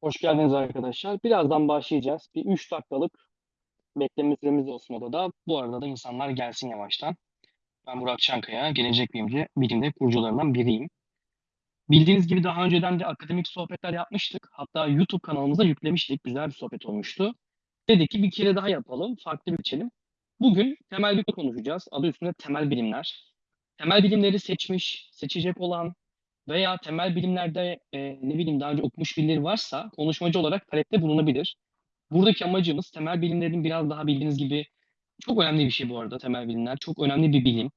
Hoş geldiniz arkadaşlar. Birazdan başlayacağız. Bir 3 dakikalık bekleme süremiz olsun odada. Bu arada da insanlar gelsin yavaştan. Ben Burak Çankaya, Gelecek Bilimci, bilimde kurucularından biriyim. Bildiğiniz gibi daha önceden de akademik sohbetler yapmıştık. Hatta YouTube kanalımıza yüklemiştik. Güzel bir sohbet olmuştu. Dedik ki bir kere daha yapalım, farklı bir biçelim. Bugün temel bilim konuşacağız. Adı üstünde temel bilimler. Temel bilimleri seçmiş, seçecek olan veya temel bilimlerde e, ne bileyim daha önce okumuş birileri varsa konuşmacı olarak talepte bulunabilir. Buradaki amacımız temel bilimlerin biraz daha bildiğiniz gibi çok önemli bir şey bu arada temel bilimler. Çok önemli bir bilim.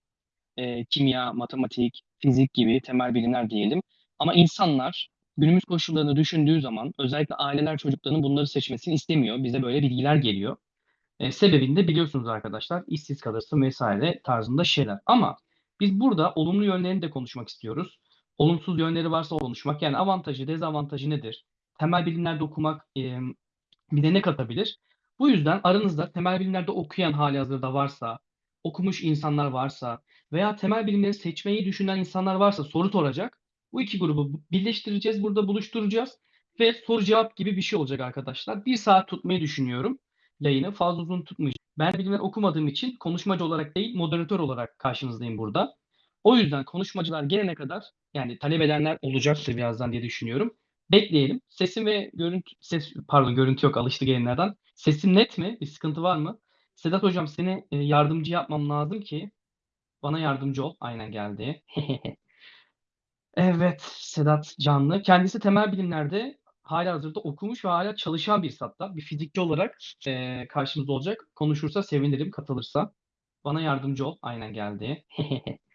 E, kimya, matematik, fizik gibi temel bilimler diyelim. Ama insanlar günümüz koşullarını düşündüğü zaman özellikle aileler çocuklarının bunları seçmesini istemiyor. Bize böyle bilgiler geliyor. E, sebebini de biliyorsunuz arkadaşlar. işsiz kalırsın vesaire tarzında şeyler. Ama biz burada olumlu yönlerini de konuşmak istiyoruz. Olumsuz yönleri varsa konuşmak. Yani avantajı, dezavantajı nedir? Temel bilimlerde okumak e, bize ne katabilir? Bu yüzden aranızda temel bilimlerde okuyan hali hazırda varsa, okumuş insanlar varsa veya temel bilimleri seçmeyi düşünen insanlar varsa soru soracak. Bu iki grubu birleştireceğiz, burada buluşturacağız ve soru cevap gibi bir şey olacak arkadaşlar. Bir saat tutmayı düşünüyorum yayını. Fazla uzun tutmayacağım. Ben bilimler okumadığım için konuşmacı olarak değil, moderatör olarak karşınızdayım burada. O yüzden konuşmacılar gelene kadar yani talep edenler olacaktır birazdan diye düşünüyorum. Bekleyelim. Sesim ve görüntü ses pardon görüntü yok alıştı gelenlerden. Sesim net mi? Bir sıkıntı var mı? Sedat hocam seni e, yardımcı yapmam lazım ki bana yardımcı ol. Aynen geldi. Evet, Sedat Canlı. Kendisi temel bilimlerde halihazırda okumuş ve hala çalışan birisi hatta. Bir fizikçi olarak e, karşımızda olacak. Konuşursa sevinirim, katılırsa. Bana yardımcı ol. Aynen geldi.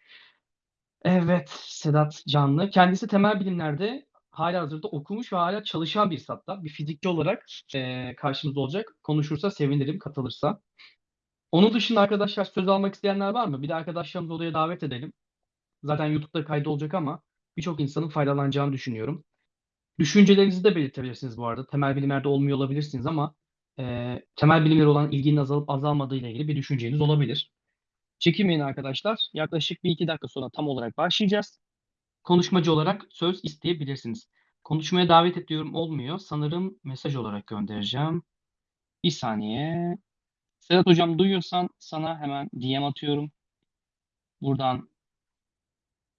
Evet, Sedat Canlı. Kendisi temel bilimlerde halihazırda okumuş ve hala çalışan birisi hatta. Bir fizikçi olarak e, karşımızda olacak. Konuşursa sevinirim, katılırsa. Onun dışında arkadaşlar söz almak isteyenler var mı? Bir de arkadaşlarımızı odaya davet edelim. Zaten YouTube'da kaydı olacak ama birçok insanın faydalanacağını düşünüyorum. Düşüncelerinizi de belirtebilirsiniz bu arada. Temel bilimlerde olmuyor olabilirsiniz ama e, temel bilimlere olan ilginin azalıp azalmadığı ile ilgili bir düşünceniz olabilir. Çekinmeyin arkadaşlar. Yaklaşık bir iki dakika sonra tam olarak başlayacağız. Konuşmacı olarak söz isteyebilirsiniz. Konuşmaya davet ediyorum olmuyor. Sanırım mesaj olarak göndereceğim. Bir saniye. Sedat hocam duyuyorsan sana hemen DM atıyorum. Buradan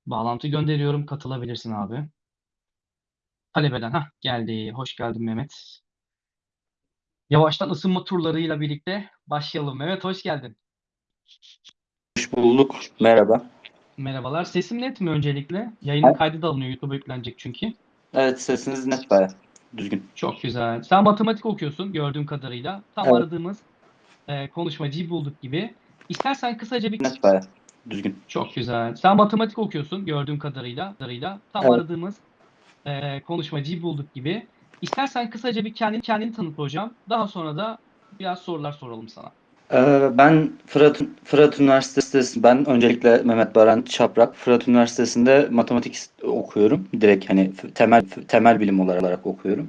bağlantı gönderiyorum. Katılabilirsin abi. Talep eden. Hah geldi. Hoş geldin Mehmet. Yavaştan ısınma turlarıyla birlikte başlayalım. Mehmet hoş geldin. Bulduk. Merhaba. Merhabalar. Sesim net mi öncelikle? Yayının kaydı da alınıyor. YouTube'a yüklenecek çünkü. Evet sesiniz net baya. Düzgün. Çok güzel. Sen matematik okuyorsun gördüğüm kadarıyla. Tam Evet. aradığımız e, konuşmacıyı bulduk gibi. İstersen kısaca bir... Net baya. Düzgün. Çok güzel. Sen matematik okuyorsun gördüğüm kadarıyla. kadarıyla. Tam Evet. aradığımız e, konuşmacıyı bulduk gibi. İstersen kısaca bir kendini kendini tanıt hocam. Daha sonra da biraz sorular soralım sana. Ee, ben Fırat, Fırat Üniversitesi, ben öncelikle Mehmet Baran Çaprak, Fırat Üniversitesi'nde matematik okuyorum. Direkt hani temel temel bilim olarak okuyorum.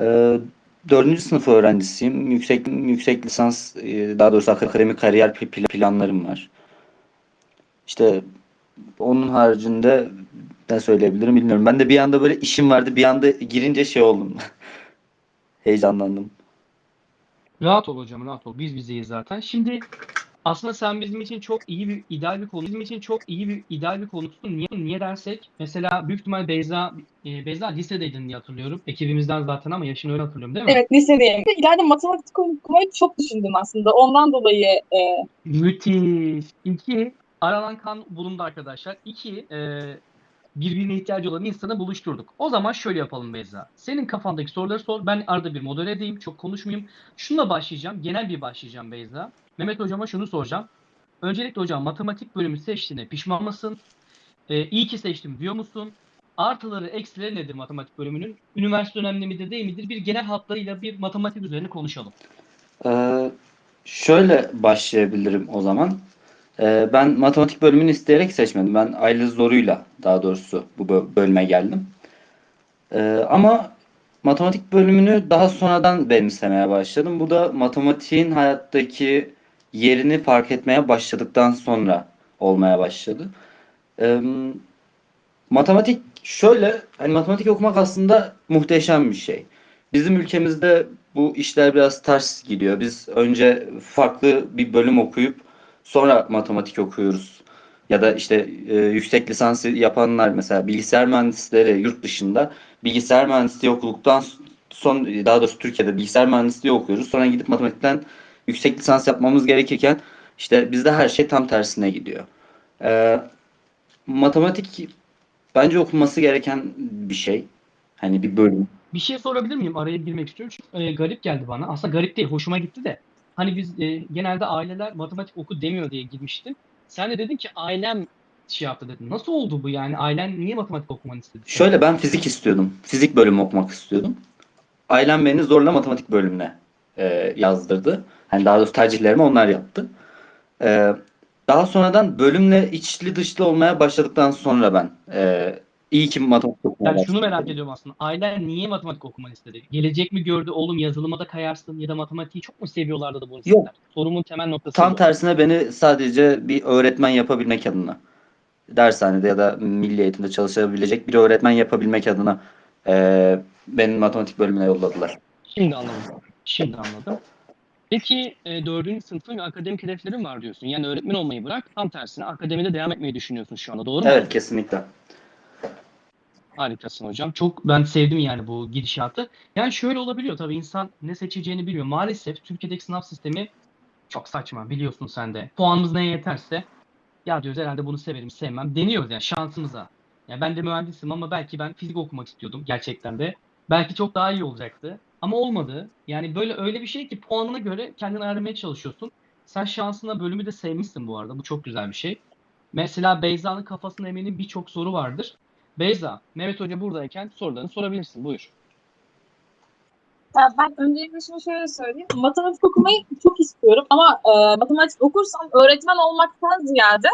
Ee, dördüncü sınıf öğrencisiyim. Yüksek yüksek lisans, e, daha doğrusu akademik kariyer pl- planlarım var. İşte onun haricinde ne söyleyebilirim bilmiyorum. Ben de bir anda böyle işim vardı. Bir anda girince şey oldum. Heyecanlandım. Rahat ol hocam, rahat ol. Biz bizeyiz zaten. Şimdi aslında sen bizim için çok iyi bir ideal bir konu. Bizim için çok iyi bir ideal bir konusun. Niye niye dersek? Mesela büyük ihtimal Beyza e, Beyza lisedeydin diye hatırlıyorum. Ekibimizden zaten ama yaşını öyle hatırlıyorum değil mi? Evet lisedeyim. İleride matematik okumayı çok düşündüm aslında. Ondan dolayı e, Müthiş. İki, aranan kan bulundu arkadaşlar. İki, e, birbirine ihtiyacı olan insanı buluşturduk. O zaman şöyle yapalım Beyza. Senin kafandaki soruları sor. Ben arada bir modere edeyim. Çok konuşmayayım. Şununla başlayacağım. Genel bir başlayacağım Beyza. Mehmet hocama şunu soracağım. Öncelikle hocam matematik bölümü seçtiğine pişman mısın? E, iyi ki seçtim diyor musun? Artıları, eksileri nedir matematik bölümünün? Üniversite önemli midir, değil midir? Bir genel hatlarıyla bir matematik üzerine konuşalım. Ee, şöyle başlayabilirim o zaman. Ee, ben matematik bölümünü isteyerek seçmedim. Ben aile zoruyla daha doğrusu bu bö- bölüme geldim. Ee, ama matematik bölümünü daha sonradan benimsemeye başladım. Bu da matematiğin hayattaki yerini fark etmeye başladıktan sonra olmaya başladı. Ee, matematik şöyle, hani matematik okumak aslında muhteşem bir şey. Bizim ülkemizde bu işler biraz ters gidiyor. Biz önce farklı bir bölüm okuyup sonra matematik okuyoruz. Ya da işte e, yüksek lisansı yapanlar mesela bilgisayar mühendisleri yurt dışında bilgisayar mühendisliği okuduktan son daha doğrusu Türkiye'de bilgisayar mühendisliği okuyoruz. Sonra gidip matematikten yüksek lisans yapmamız gerekirken işte bizde her şey tam tersine gidiyor. Ee, matematik bence okunması gereken bir şey. Hani bir bölüm. Bir şey sorabilir miyim? Araya girmek istiyorum. Çünkü e, garip geldi bana. Aslında garip değil, hoşuma gitti de. Hani biz e, genelde aileler matematik oku demiyor diye girmiştim. Sen de dedin ki ailem şey yaptı dedin. Nasıl oldu bu yani? Ailen niye matematik okumanı istedi? Şöyle ben fizik istiyordum. Fizik bölümü okumak istiyordum. Ailem beni zorla matematik bölümüne e, yazdırdı. Hani daha doğrusu tercihlerimi onlar yaptı. E, daha sonradan bölümle içli dışlı olmaya başladıktan sonra ben e, iyi ki matematik okumaya Yani şunu merak ediyorum aslında. Ailen niye matematik okumanı istedi? Gelecek mi gördü? Oğlum yazılıma da kayarsın ya da matematiği çok mu seviyorlardı da bunu istediler? Yok. Sorumun temel noktası Tam bu. tersine beni sadece bir öğretmen yapabilmek adına dershanede ya da milli eğitimde çalışabilecek bir öğretmen yapabilmek adına e, beni matematik bölümüne yolladılar. Şimdi anladım. Şimdi anladım. Peki e, dördüncü sınıfın akademik hedeflerin var diyorsun. Yani öğretmen olmayı bırak, tam tersine akademide devam etmeyi düşünüyorsun şu anda. Doğru mu? Evet kesinlikle. Harikasın hocam. Çok ben sevdim yani bu gidişatı. Yani şöyle olabiliyor tabii insan ne seçeceğini biliyor. Maalesef Türkiye'deki sınav sistemi çok saçma biliyorsun sen de. Puanımız neye yeterse ya diyoruz herhalde bunu severim sevmem deniyoruz yani şansımıza. Yani ben de mühendisim ama belki ben fizik okumak istiyordum gerçekten de. Belki çok daha iyi olacaktı ama olmadı. Yani böyle öyle bir şey ki puanına göre kendini ayarlamaya çalışıyorsun. Sen şansına bölümü de sevmişsin bu arada. Bu çok güzel bir şey. Mesela Beyza'nın kafasında eminim birçok soru vardır. Beyza, Mehmet Hoca buradayken sorularını sorabilirsin. Buyur. Ya ben öncelikle şunu şöyle söyleyeyim. Matematik okumayı çok istiyorum ama e, matematik okursam öğretmen olmaktan ziyade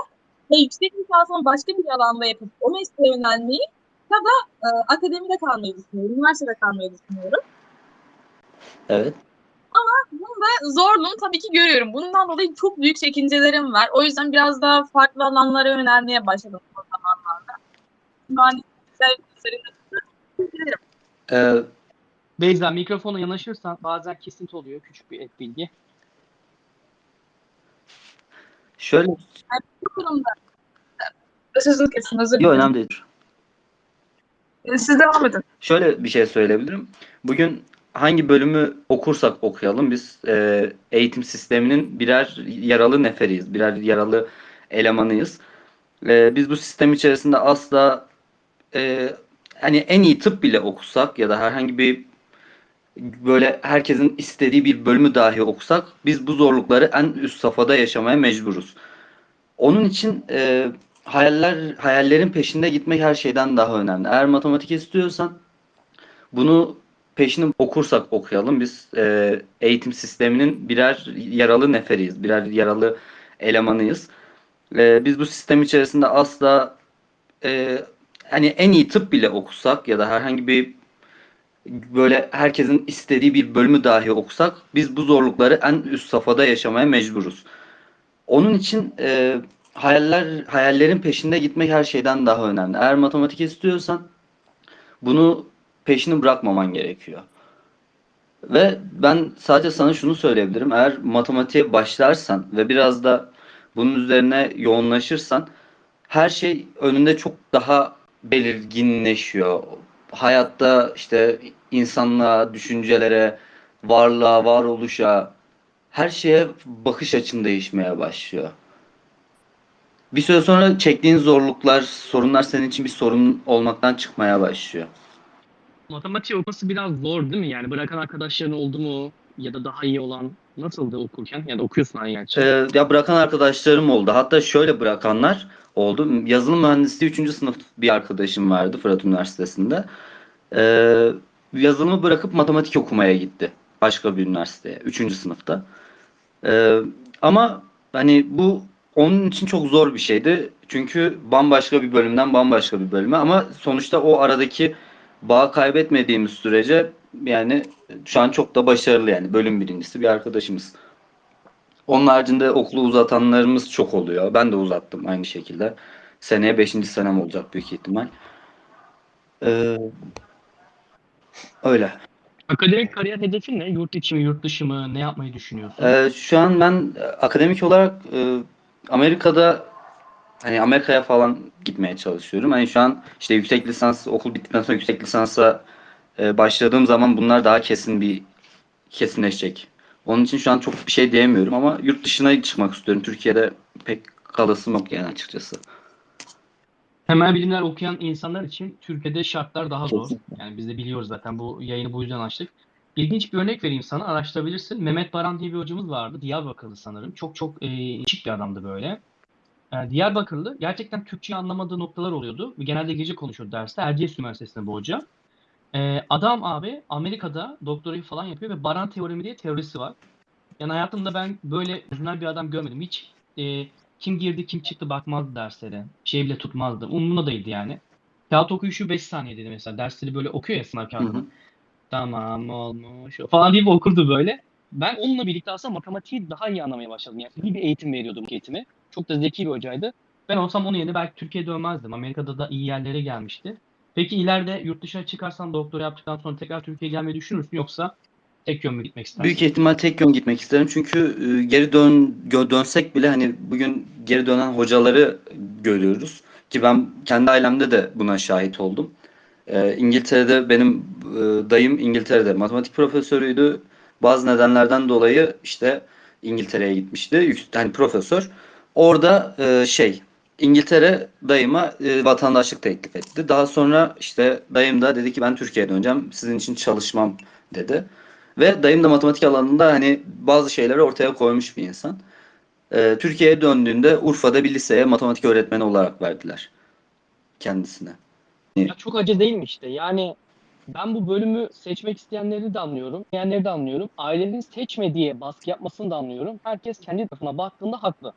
ve yüksek lisansımı başka bir alanda yapıp o mesleğe yönelmeyi ya da e, akademide kalmayı düşünüyorum. Üniversitede kalmayı düşünüyorum. Evet. Ve zorluğunu tabii ki görüyorum. Bundan dolayı çok büyük çekincelerim var. O yüzden biraz daha farklı alanlara yönelmeye başladım o zamanlarda. Üzerinde Ee, Beyza mikrofona yanaşırsan bazen kesinti oluyor. Küçük bir ek bilgi. şöyle bu kurumda sözünü kesin özür yok önemli değil. Siz devam edin. Şöyle bir şey söyleyebilirim. Bugün hangi bölümü okursak okuyalım biz e, eğitim sisteminin birer yaralı neferiyiz, birer yaralı elemanıyız. E, biz bu sistem içerisinde asla e, hani en iyi tıp bile okusak ya da herhangi bir böyle herkesin istediği bir bölümü dahi okusak biz bu zorlukları en üst safhada yaşamaya mecburuz. Onun için e, hayaller hayallerin peşinde gitmek her şeyden daha önemli. Eğer matematik istiyorsan bunu peşini okursak okuyalım. Biz e, eğitim sisteminin birer yaralı neferiyiz, birer yaralı elemanıyız. E, biz bu sistem içerisinde asla e, hani en iyi tıp bile okusak ya da herhangi bir böyle herkesin istediği bir bölümü dahi okusak biz bu zorlukları en üst safhada yaşamaya mecburuz. Onun için e, hayaller hayallerin peşinde gitmek her şeyden daha önemli. Eğer matematik istiyorsan bunu peşini bırakmaman gerekiyor. Ve ben sadece sana şunu söyleyebilirim. Eğer matematiğe başlarsan ve biraz da bunun üzerine yoğunlaşırsan her şey önünde çok daha belirginleşiyor. Hayatta işte insanlığa, düşüncelere, varlığa, varoluşa her şeye bakış açın değişmeye başlıyor. Bir süre sonra çektiğin zorluklar, sorunlar senin için bir sorun olmaktan çıkmaya başlıyor. Matematik okuması biraz zor değil mi? Yani bırakan arkadaşların oldu mu? Ya da daha iyi olan nasıldı okurken? Ya da okuyorsun hani gerçi. Ee, ya bırakan arkadaşlarım oldu. Hatta şöyle bırakanlar oldu. Yazılım mühendisliği 3. sınıf bir arkadaşım vardı Fırat Üniversitesi'nde. Ee, yazılımı bırakıp matematik okumaya gitti. Başka bir üniversiteye. 3. sınıfta. Ee, ama hani bu onun için çok zor bir şeydi. Çünkü bambaşka bir bölümden bambaşka bir bölüme ama sonuçta o aradaki bağı kaybetmediğimiz sürece yani şu an çok da başarılı yani bölüm birincisi bir arkadaşımız. Onun haricinde okulu uzatanlarımız çok oluyor. Ben de uzattım aynı şekilde. Seneye 5. senem olacak büyük ihtimal. Ee, öyle. Akademik kariyer hedefin ne? Yurt içi mi, yurt dışı mı? Ne yapmayı düşünüyorsun? Ee, şu an ben e, akademik olarak e, Amerika'da hani Amerika'ya falan gitmeye çalışıyorum. Hani şu an işte yüksek lisans okul bittikten sonra yüksek lisansa e, başladığım zaman bunlar daha kesin bir kesinleşecek. Onun için şu an çok bir şey diyemiyorum ama yurt dışına çıkmak istiyorum. Türkiye'de pek kalasım yok yani açıkçası. Temel bilimler okuyan insanlar için Türkiye'de şartlar daha zor. Yani biz de biliyoruz zaten bu yayını bu yüzden açtık. İlginç bir örnek vereyim sana araştırabilirsin. Mehmet Baran diye bir hocamız vardı. Diyarbakırlı sanırım. Çok çok e, değişik bir adamdı böyle. E, Diyarbakırlı gerçekten Türkçe anlamadığı noktalar oluyordu. Genelde İngilizce konuşuyordu derste. Erciyes Üniversitesi'nde bu hoca. E, adam abi Amerika'da doktorayı falan yapıyor ve Baran teoremi diye teorisi var. Yani hayatımda ben böyle orijinal bir adam görmedim. Hiç e, kim girdi kim çıktı bakmazdı derslere. Şey bile tutmazdı. Umurunda değildi yani. Kağıt okuyuşu 5 saniye dedi mesela. Dersleri böyle okuyor ya sınav kağıdını. hı. Tamam olmuş falan deyip okurdu böyle. Ben onunla birlikte aslında matematiği daha iyi anlamaya başladım. Yani iyi bir eğitim veriyordu bu eğitimi. Çok da zeki bir hocaydı. Ben olsam onun yerine belki Türkiye'ye dönmezdim. Amerika'da da iyi yerlere gelmişti. Peki ileride yurt dışına çıkarsan doktora yaptıktan sonra tekrar Türkiye'ye gelmeyi düşünür müsün yoksa tek yön mü gitmek istersin? Büyük ihtimal tek yön gitmek isterim çünkü e, geri dön dönsek bile hani bugün geri dönen hocaları görüyoruz ki ben kendi ailemde de buna şahit oldum. E, İngiltere'de benim e, dayım İngiltere'de matematik profesörüydü. Bazı nedenlerden dolayı işte İngiltere'ye gitmişti. Hani profesör. Orada e, şey İngiltere dayıma e, vatandaşlık teklif etti. Daha sonra işte dayım da dedi ki ben Türkiye'ye döneceğim. Sizin için çalışmam dedi. Ve dayım da matematik alanında hani bazı şeyleri ortaya koymuş bir insan. Ee, Türkiye'ye döndüğünde Urfa'da bir liseye matematik öğretmeni olarak verdiler kendisine. Ya çok acı değil mi işte? Yani ben bu bölümü seçmek isteyenleri de anlıyorum, isteyenleri de anlıyorum. Ailenin seçme diye baskı yapmasını da anlıyorum. Herkes kendi tarafına baktığında haklı.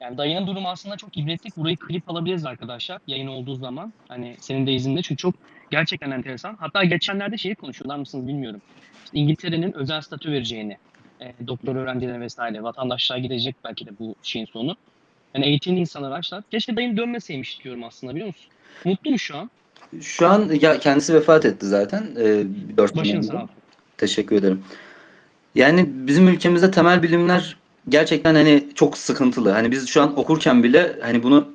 Yani dayının durumu aslında çok ibretlik. Burayı klip alabiliriz arkadaşlar yayın olduğu zaman. Hani senin de izinde çünkü çok gerçekten enteresan. Hatta geçenlerde şeyi konuşuyorlar mısınız bilmiyorum. İşte İngiltere'nin özel statü vereceğini, e, doktor öğrencilerine vesaire vatandaşlığa gidecek belki de bu şeyin sonu. Yani eğitimli insanlar açlar. Keşke dayın dönmeseymiş diyorum aslında biliyor musun? Mutlu mu şu an? Şu an ya kendisi vefat etti zaten. Ee, 4 yıl Başın önce. sağ olsun. Teşekkür ederim. Yani bizim ülkemizde temel bilimler gerçekten hani çok sıkıntılı. Hani biz şu an okurken bile hani bunu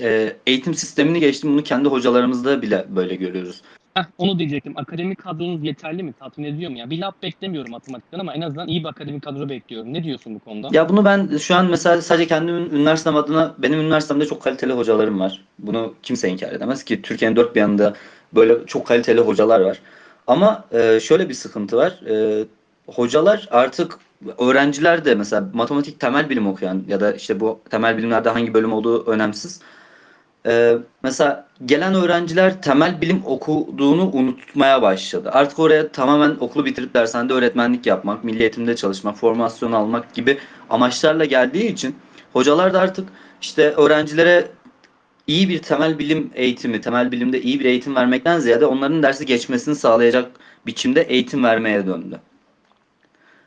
e, eğitim sistemini geçtim bunu kendi hocalarımızda bile böyle görüyoruz. Heh, onu diyecektim. Akademik kadronuz yeterli mi? Tatmin ediyor mu? Ya bir laf beklemiyorum matematikten ama en azından iyi bir akademik kadro bekliyorum. Ne diyorsun bu konuda? Ya bunu ben şu an mesela sadece kendi ün- üniversitem adına benim üniversitemde çok kaliteli hocalarım var. Bunu kimse inkar edemez ki Türkiye'nin dört bir yanında böyle çok kaliteli hocalar var. Ama e, şöyle bir sıkıntı var. E, hocalar artık öğrenciler de mesela matematik temel bilim okuyan ya da işte bu temel bilimlerde hangi bölüm olduğu önemsiz. E, mesela gelen öğrenciler temel bilim okuduğunu unutmaya başladı. Artık oraya tamamen okulu bitirip dershanede öğretmenlik yapmak, milli eğitimde çalışmak, formasyon almak gibi amaçlarla geldiği için hocalar da artık işte öğrencilere iyi bir temel bilim eğitimi, temel bilimde iyi bir eğitim vermekten ziyade onların dersi geçmesini sağlayacak biçimde eğitim vermeye döndü.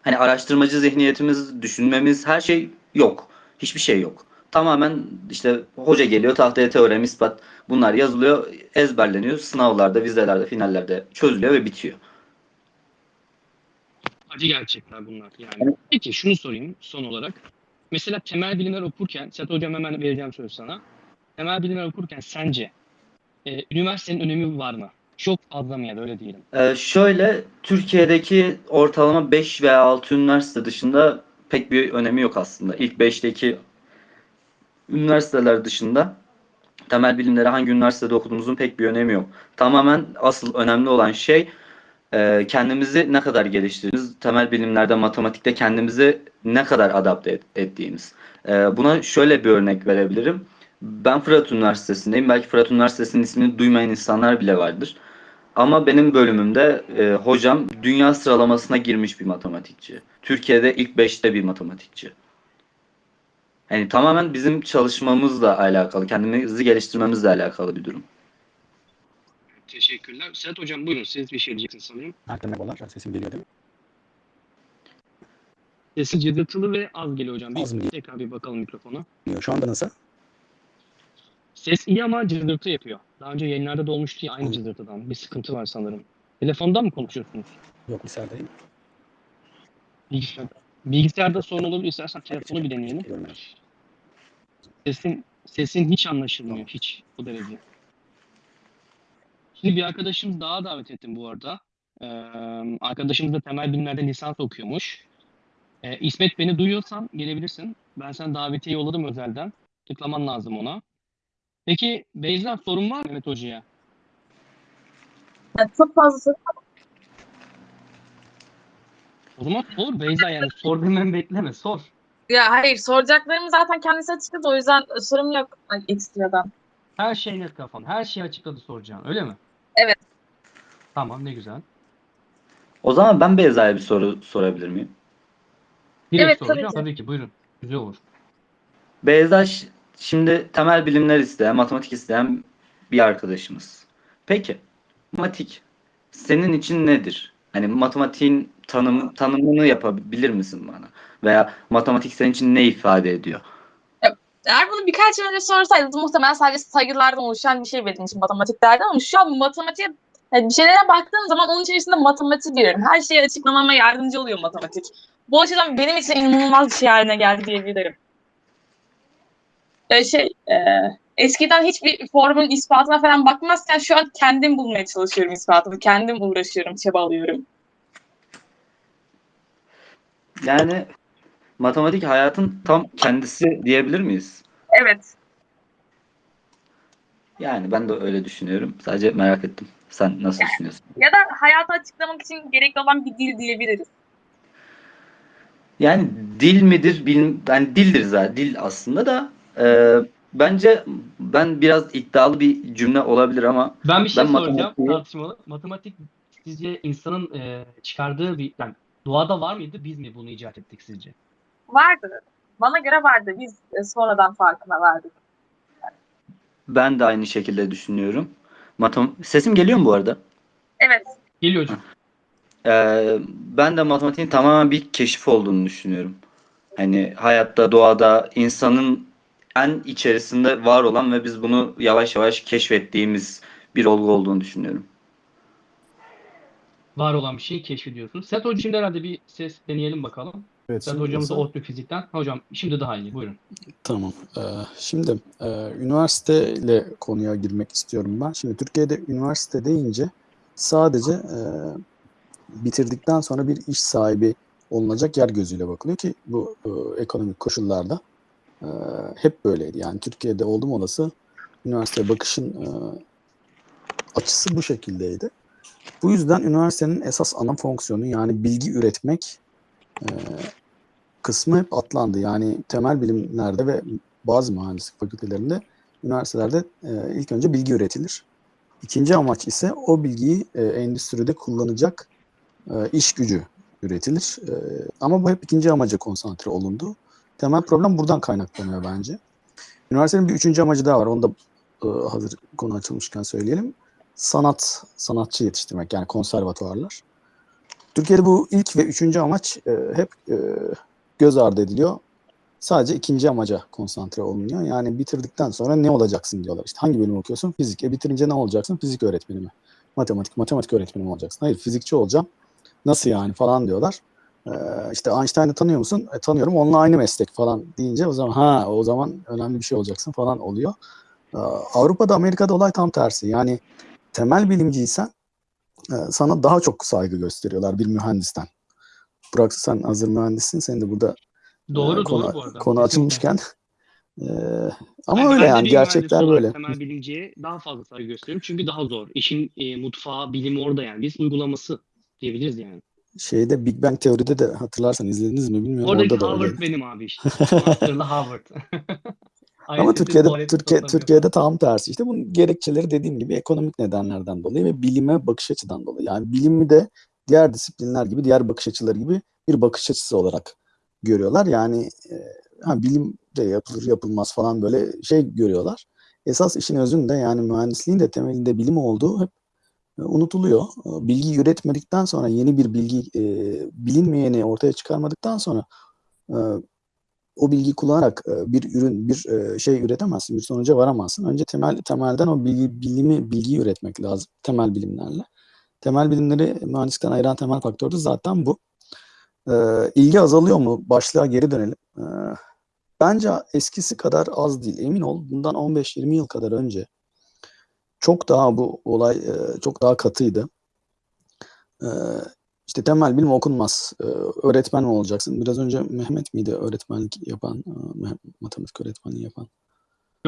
Hani araştırmacı zihniyetimiz, düşünmemiz her şey yok. Hiçbir şey yok. Tamamen işte hoca geliyor tahtaya teorem, ispat bunlar yazılıyor, ezberleniyor. Sınavlarda, vizelerde, finallerde çözülüyor ve bitiyor. Acı gerçekler bunlar yani. Peki şunu sorayım son olarak. Mesela temel bilimler okurken, Sedat Hocam hemen vereceğim söz sana. Temel bilimler okurken sence e, üniversitenin önemi var mı? Çok fazla mı ya da öyle diyelim. Ee, şöyle Türkiye'deki ortalama 5 veya 6 üniversite dışında pek bir önemi yok aslında. İlk 5'teki üniversiteler dışında temel bilimleri hangi üniversitede okuduğumuzun pek bir önemi yok. Tamamen asıl önemli olan şey e, kendimizi ne kadar geliştirdiğimiz, temel bilimlerde, matematikte kendimizi ne kadar adapte et- ettiğimiz. E, buna şöyle bir örnek verebilirim. Ben Fırat Üniversitesi'ndeyim. Belki Fırat Üniversitesi'nin ismini duymayan insanlar bile vardır. Ama benim bölümümde e, hocam dünya sıralamasına girmiş bir matematikçi. Türkiye'de ilk 5'te bir matematikçi. Yani tamamen bizim çalışmamızla alakalı, kendimizi geliştirmemizle alakalı bir durum. Teşekkürler. Sedat Hocam buyurun siz bir şey diyeceksiniz sanırım. Herkese merhabalar. Sesim geliyor değil mi? Sesi cızırtılı ve az geliyor hocam. Bir Az mı? tekrar bir bakalım mikrofona. Şu anda nasıl? Ses iyi ama cızırtı yapıyor. Daha önce yayınlarda da olmuştu ya aynı cızırtıdan. Bir sıkıntı var sanırım. Telefonda mı konuşuyorsunuz? Yok bilgisayardayım. Bilgisayar. Bilgisayarda sorun olabilir. İstersen telefonu bir deneyelim. Sesin, sesin hiç anlaşılmıyor. Hiç bu derece. Şimdi bir arkadaşımız daha davet ettim bu arada. Ee, arkadaşımız da temel bilimlerde lisans okuyormuş. Ee, İsmet beni duyuyorsan gelebilirsin. Ben sana davetiye yolladım özelden. Tıklaman lazım ona. Peki Beyza sorun var mı Mehmet Hoca'ya? Yani çok fazla soru O zaman sor Beyza yani sor hemen bekleme sor. Ya hayır soracaklarımı zaten kendisi açıkladı o yüzden sorum yok ay, ekstradan. Her şey net kafan. Her şeyi açıkladı soracağın öyle mi? Evet. Tamam ne güzel. O zaman ben Beyza'ya bir soru sorabilir miyim? Direkt Evet, tabii soracağım. ki. Tabii ki buyurun. Güzel olur. Beyza ş- şimdi temel bilimler isteyen, matematik isteyen bir arkadaşımız. Peki, matematik senin için nedir? Hani matematiğin tanım, tanımını yapabilir misin bana? Veya matematik senin için ne ifade ediyor? Eğer bunu birkaç yıl önce sorsaydınız muhtemelen sadece sayılardan oluşan bir şey benim için matematik derdi ama şu an matematiğe yani bir şeylere baktığım zaman onun içerisinde matematik görüyorum. Her şeyi açıklamama yardımcı oluyor matematik. Bu açıdan benim için inanılmaz bir şey haline geldi diyebilirim. Ee, şey, e, eskiden hiçbir formülün ispatına falan bakmazken şu an kendim bulmaya çalışıyorum ispatını. Kendim uğraşıyorum, çabalıyorum. Yani matematik hayatın tam kendisi diyebilir miyiz? Evet. Yani ben de öyle düşünüyorum. Sadece merak ettim. Sen nasıl düşünüyorsun? Ya da hayatı açıklamak için gerekli olan bir dil diyebiliriz. Yani dil midir? Bilim, yani dildir zaten. Dil aslında da e, bence ben biraz iddialı bir cümle olabilir ama Ben bir şey Ben soracağım matematiği- tartışmalı. Matematik sizce insanın e, çıkardığı bir yani doğada var mıydı? Biz mi bunu icat ettik sizce? Vardı. Bana göre vardı. Biz e, sonradan farkına vardık. ben de aynı şekilde düşünüyorum. Matem Sesim geliyor mu bu arada? Evet. Geliyor hocam. Ee, ben de matematiğin tamamen bir keşif olduğunu düşünüyorum. Hani hayatta, doğada, insanın en içerisinde var olan ve biz bunu yavaş yavaş keşfettiğimiz bir olgu olduğunu düşünüyorum. Var olan bir şeyi keşfediyorsunuz. Set hocam şimdi herhalde bir ses deneyelim bakalım. Evet, Set şimdi hocamız da nasıl? ODTÜ fizikten. Hocam şimdi daha iyi. Buyurun. Tamam. Ee, şimdi e, üniversiteyle konuya girmek istiyorum ben. Şimdi Türkiye'de üniversite deyince sadece e, bitirdikten sonra bir iş sahibi olunacak yer gözüyle bakılıyor ki bu e, ekonomik koşullarda e, hep böyleydi. Yani Türkiye'de oldum olası üniversiteye bakışın e, açısı bu şekildeydi. Bu yüzden üniversitenin esas ana fonksiyonu yani bilgi üretmek e, kısmı hep atlandı. Yani temel bilimlerde ve bazı mühendislik fakültelerinde üniversitelerde e, ilk önce bilgi üretilir. İkinci amaç ise o bilgiyi e, endüstride kullanacak e, iş gücü üretilir. E, ama bu hep ikinci amaca konsantre olundu. Temel problem buradan kaynaklanıyor bence. Üniversitenin bir üçüncü amacı daha var. Onu da e, hazır konu açılmışken söyleyelim. Sanat, sanatçı yetiştirmek yani konservatuvarlar. Türkiye'de bu ilk ve üçüncü amaç e, hep e, göz ardı ediliyor. Sadece ikinci amaca konsantre olunuyor. Yani bitirdikten sonra ne olacaksın diyorlar. İşte hangi bölüm okuyorsun? Fizik. E bitirince ne olacaksın? Fizik öğretmeni mi? Matematik, matematik öğretmeni mi olacaksın? Hayır, fizikçi olacağım. Nasıl yani falan diyorlar. Ee, işte Einstein'ı tanıyor musun? E, tanıyorum. Onunla aynı meslek falan deyince o zaman ha o zaman önemli bir şey olacaksın falan oluyor. Ee, Avrupa'da, Amerika'da olay tam tersi. Yani temel bilimciysen e, sana daha çok saygı gösteriyorlar bir mühendisten. Burak sen hazır mühendissin. Senin de burada Doğru ee, konu, doğru bu arada. Konu açılmışken. Ee, ama Yani öyle yani gerçekler böyle. Temel bilimciye daha fazla saygı gösteriyorum. Çünkü daha zor. İşin e, mutfağı, bilimi orada yani. Biz uygulaması diyebiliriz yani. Şeyde Big Bang teoride de hatırlarsan izlediniz mi bilmiyorum Oradaki orada da Harvard öyleydi. benim abi işte. Master'lı Harvard. Ama Türkiye'de Türkiye. Türkiye'de tam tersi. İşte bunun gerekçeleri dediğim gibi ekonomik nedenlerden dolayı ve bilime bakış açıdan dolayı. Yani bilimi de diğer disiplinler gibi, diğer bakış açıları gibi bir bakış açısı olarak görüyorlar. Yani e, ha, bilim de yapılır yapılmaz falan böyle şey görüyorlar. Esas işin özünde yani mühendisliğin de temelinde bilim olduğu hep unutuluyor. E, Bilgi üretmedikten sonra yeni bir bilgi e, bilinmeyeni ortaya çıkarmadıktan sonra e, o bilgiyi kullanarak e, bir ürün, bir e, şey üretemezsin, bir sonuca varamazsın. Önce temel temelden o bilgi, bilimi, bilgiyi üretmek lazım temel bilimlerle. temel bilimleri mühendislikten ayıran temel faktör de zaten bu. Ee, ilgi azalıyor mu? Başlığa geri dönelim. Ee, bence eskisi kadar az değil. Emin ol bundan 15-20 yıl kadar önce çok daha bu olay e, çok daha katıydı. Ee, işte temel bilim okunmaz. Ee, öğretmen mi olacaksın? Biraz önce Mehmet miydi öğretmenlik yapan, e, matematik öğretmenliği yapan?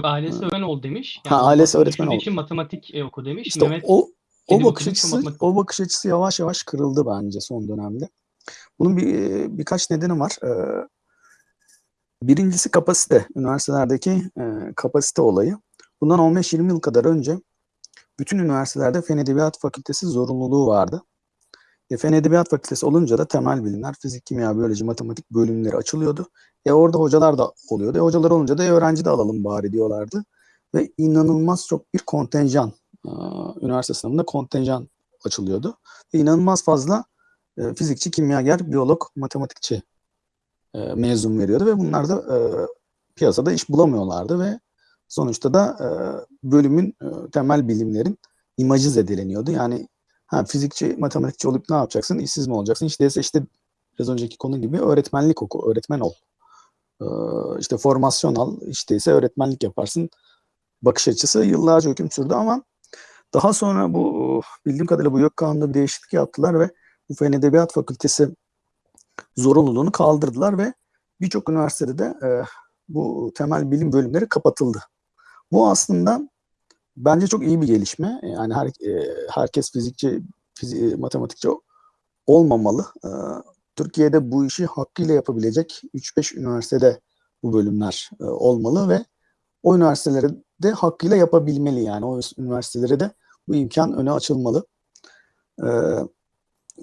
Ailesi öğretmen ol demiş. Ha, ailesi öğretmen ol. için matematik e, oku demiş. İşte Mehmet o o bakış açısı o bakış açısı yavaş yavaş kırıldı bence son dönemde. Bunun bir birkaç nedeni var. Ee, birincisi kapasite. Üniversitelerdeki e, kapasite olayı. Bundan 15-20 yıl kadar önce bütün üniversitelerde Fen Edebiyat Fakültesi zorunluluğu vardı. E, Fen Edebiyat Fakültesi olunca da temel bilimler, fizik, kimya, biyoloji, matematik bölümleri açılıyordu. E orada hocalar da oluyordu. E, hocalar olunca da e, öğrenci de alalım bari diyorlardı. Ve inanılmaz çok bir kontenjan, e, üniversite sınavında kontenjan açılıyordu. Ve inanılmaz fazla e, fizikçi, kimyager, biyolog, matematikçi e, mezun veriyordu ve bunlar da e, piyasada iş bulamıyorlardı ve sonuçta da e, bölümün e, temel bilimlerin imajı zedeleniyordu. Yani ha, fizikçi, matematikçi olup ne yapacaksın? İşsiz mi olacaksın? İşte işte biraz önceki konu gibi öğretmenlik oku, öğretmen ol. E, işte formasyon al, işte ise öğretmenlik yaparsın. Bakış açısı yıllarca hüküm sürdü ama daha sonra bu bildiğim kadarıyla bu YÖK Kanunu'nda bir değişiklik yaptılar ve bu Fen Edebiyat Fakültesi zorunluluğunu kaldırdılar ve birçok üniversitede de e, bu temel bilim bölümleri kapatıldı. Bu aslında bence çok iyi bir gelişme. Yani her, e, herkes fizikçi, fizi- matematikçi olmamalı. E, Türkiye'de bu işi hakkıyla yapabilecek 3-5 üniversitede bu bölümler e, olmalı ve o üniversitelere de hakkıyla yapabilmeli yani. O üniversitelere de bu imkan öne açılmalı. E,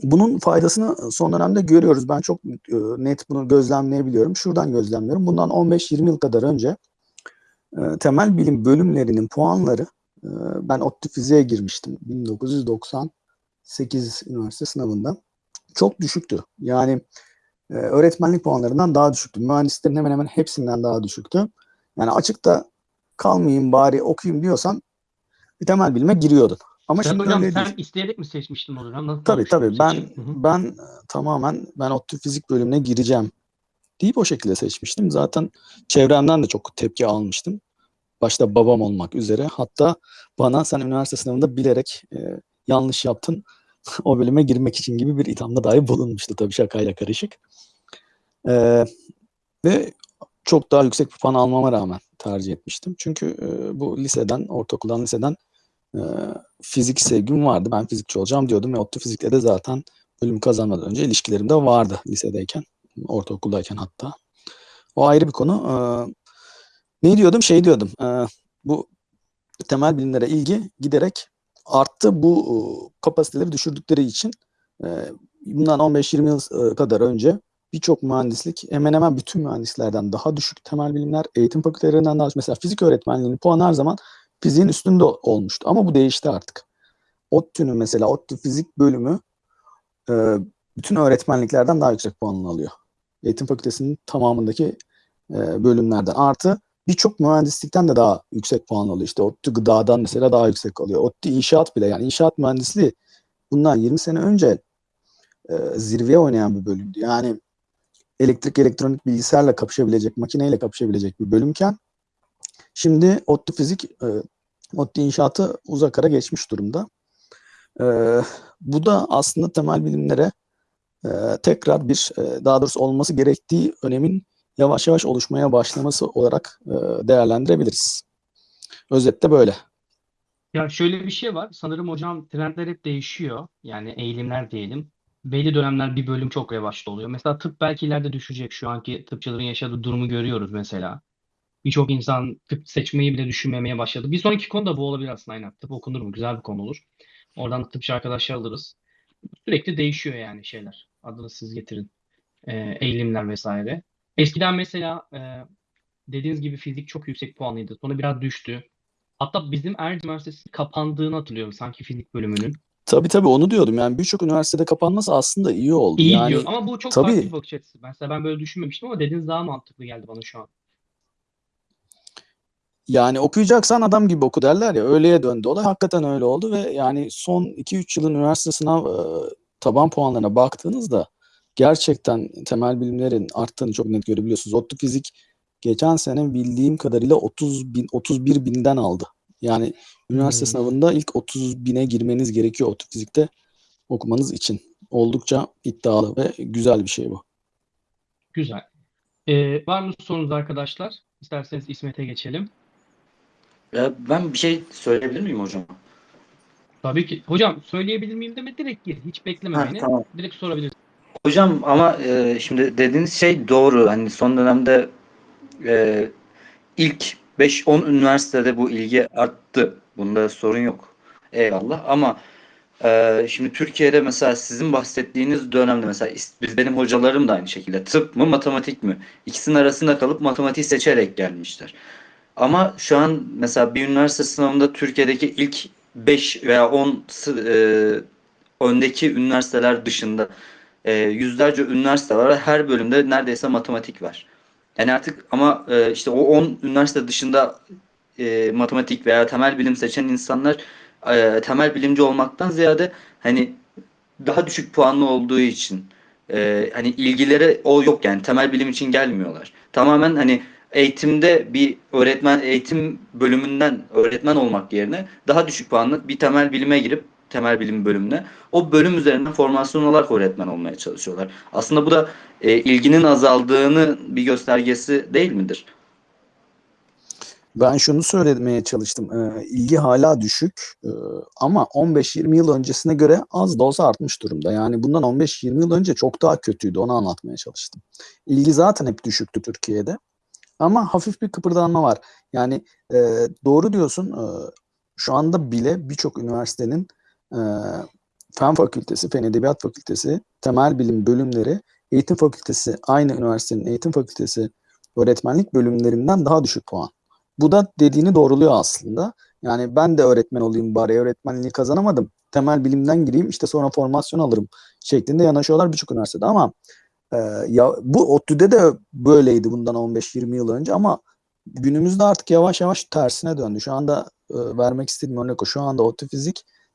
bunun faydasını son dönemde görüyoruz. Ben çok e, net bunu gözlemleyebiliyorum. Şuradan gözlemliyorum. Bundan 15-20 yıl kadar önce e, temel bilim bölümlerinin puanları e, ben ODTÜ fiziğe girmiştim 1998 üniversite sınavında. Çok düşüktü. Yani e, öğretmenlik puanlarından daha düşüktü. Mühendislerin hemen hemen hepsinden daha düşüktü. Yani açıkta kalmayayım bari okuyayım diyorsan bir temel bilime giriyordun. Ama Sen şimdi hocam öyle sen değil. isteyerek mi seçmiştin o dönem? Nasıl Tabii tabii ben? Hı hı. ben e, tamamen ben ODTÜ fizik bölümüne gireceğim deyip o şekilde seçmiştim. Zaten çevremden de çok tepki almıştım. Başta babam olmak üzere. Hatta bana sen üniversite sınavında bilerek e, yanlış yaptın o bölüme girmek için gibi bir ithamda dahi bulunmuştu tabii şakayla karışık. E, ve çok daha yüksek bir puan almama rağmen tercih etmiştim. Çünkü e, bu liseden, ortaokuldan, liseden e, fizik sevgim vardı. Ben fizikçi olacağım diyordum ve ODTÜ fizikle de zaten bölüm kazanmadan önce ilişkilerim de vardı lisedeyken, ortaokuldayken hatta. O ayrı bir konu. E, ne diyordum? Şey diyordum. e, bu temel bilimlere ilgi giderek arttı. Bu e, kapasiteleri düşürdükleri için e, bundan 15-20 yıl kadar önce birçok mühendislik hemen hemen bütün mühendislerden daha düşük temel bilimler, eğitim fakültelerinden daha düşük. Mesela fizik öğretmenliğinin puanı her zaman fiziğin üstünde olmuştu. Ama bu değişti artık. ODTÜ'nün mesela ODTÜ fizik bölümü bütün öğretmenliklerden daha yüksek puanını alıyor. Eğitim fakültesinin tamamındaki bölümlerden. Artı birçok mühendislikten de daha yüksek puan alıyor. İşte ODTÜ gıdadan mesela daha yüksek alıyor. ODTÜ inşaat bile yani inşaat mühendisliği bundan 20 sene önce e, zirveye oynayan bir bölümdü. Yani elektrik, elektronik, bilgisayarla kapışabilecek, makineyle kapışabilecek bir bölümken şimdi ODTÜ fizik, e, ODTÜ inşaatı uzak ara geçmiş durumda. E, bu da aslında temel bilimlere e, tekrar bir, e, daha doğrusu olması gerektiği önemin yavaş yavaş oluşmaya başlaması olarak e, değerlendirebiliriz. Özette böyle. Ya şöyle bir şey var. Sanırım hocam trendler hep değişiyor. Yani eğilimler diyelim. Belli dönemler bir bölüm çok revaçta oluyor. Mesela tıp belki ileride düşecek. Şu anki tıpçıların yaşadığı durumu görüyoruz mesela. Birçok insan tıp seçmeyi bile düşünmemeye başladı. Bir sonraki konu da bu olabilir aslında aynen. Tıp okunur mu? Güzel bir konu olur. Oradan da tıpçı arkadaşlar alırız. Sürekli değişiyor yani şeyler. Adını siz getirin. Ee, eğilimler vesaire. Eskiden mesela e, dediğiniz gibi fizik çok yüksek puanlıydı. Sonra biraz düştü. Hatta bizim Erciyes Üniversitesi kapandığını hatırlıyorum sanki fizik bölümünün. Tabii tabii onu diyordum. Yani birçok üniversitede kapanması aslında iyi oldu. İyi yani diyor ama bu çok farklı tabii bir bakış açısı. Mesela ben böyle düşünmemiştim ama dediğiniz daha mantıklı geldi bana şu an. Yani okuyacaksan adam gibi oku derler ya öyleye döndü olay. Hakikaten öyle oldu ve yani son 2-3 yılın üniversite sınav e, taban puanlarına baktığınızda gerçekten temel bilimlerin arttığını çok net görebiliyorsunuz. ODTÜ fizik geçen sene bildiğim kadarıyla 30 bin, 31 binden aldı. Yani üniversite Hmm. sınavında ilk 30 bine girmeniz gerekiyor ODTÜ fizikte okumanız için. Oldukça iddialı ve güzel bir şey bu. Güzel. Ee, var mı sorunuz arkadaşlar? İsterseniz İsmet'e geçelim. Ya ben bir şey söyleyebilir miyim hocam? Tabii ki. Hocam söyleyebilir miyim deme direkt gir. Hiç bekleme Ha, beni. tamam. Direkt sorabilirsin. Hocam ama e, şimdi dediğiniz şey doğru. Hani son dönemde e, ilk 5-10 üniversitede bu ilgi arttı. Bunda sorun yok. Eyvallah. Ama e, şimdi Türkiye'de mesela sizin bahsettiğiniz dönemde mesela biz benim hocalarım da aynı şekilde tıp mı matematik mi? İkisinin arasında kalıp matematiği seçerek gelmişler. Ama şu an mesela bir üniversite sınavında Türkiye'deki ilk 5 veya 10 sı- e, öndeki üniversiteler dışında e, yüzlerce üniversite var her bölümde neredeyse matematik var. Yani artık ama e, işte o 10 üniversite dışında e, matematik veya temel bilim seçen insanlar e, temel bilimci olmaktan ziyade hani daha düşük puanlı olduğu için e, hani ilgileri o yok yani temel bilim için gelmiyorlar. Tamamen hani eğitimde bir öğretmen eğitim bölümünden öğretmen olmak yerine daha düşük puanlı bir temel bilime girip temel bilim bölümüne o bölüm üzerinden formasyon olarak öğretmen olmaya çalışıyorlar. Aslında bu da e, ilginin azaldığını bir göstergesi değil midir? Ben şunu söylemeye çalıştım. Ee, ilgi hala düşük ee, ama 15-20 yıl öncesine göre az da olsa artmış durumda. Yani bundan 15-20 yıl önce çok daha kötüydü. Onu anlatmaya çalıştım. İlgi zaten hep düşüktü Türkiye'de. Ama hafif bir kıpırdanma var. Yani e, doğru diyorsun. e, şu anda bile birçok üniversitenin e, fen fakültesi, fen edebiyat fakültesi, temel bilim bölümleri, eğitim fakültesi, aynı üniversitenin eğitim fakültesi öğretmenlik bölümlerinden daha düşük puan. Bu da dediğini doğruluyor aslında. Yani ben de öğretmen olayım bari öğretmenliği kazanamadım. Temel bilimden gireyim işte sonra formasyon alırım şeklinde yanaşıyorlar birçok üniversitede ama e, ya bu ODTÜ'de de böyleydi bundan 15-20 yıl önce ama günümüzde artık yavaş yavaş tersine döndü. Şu anda e, vermek istediğim örnek o. Şu anda ODTÜ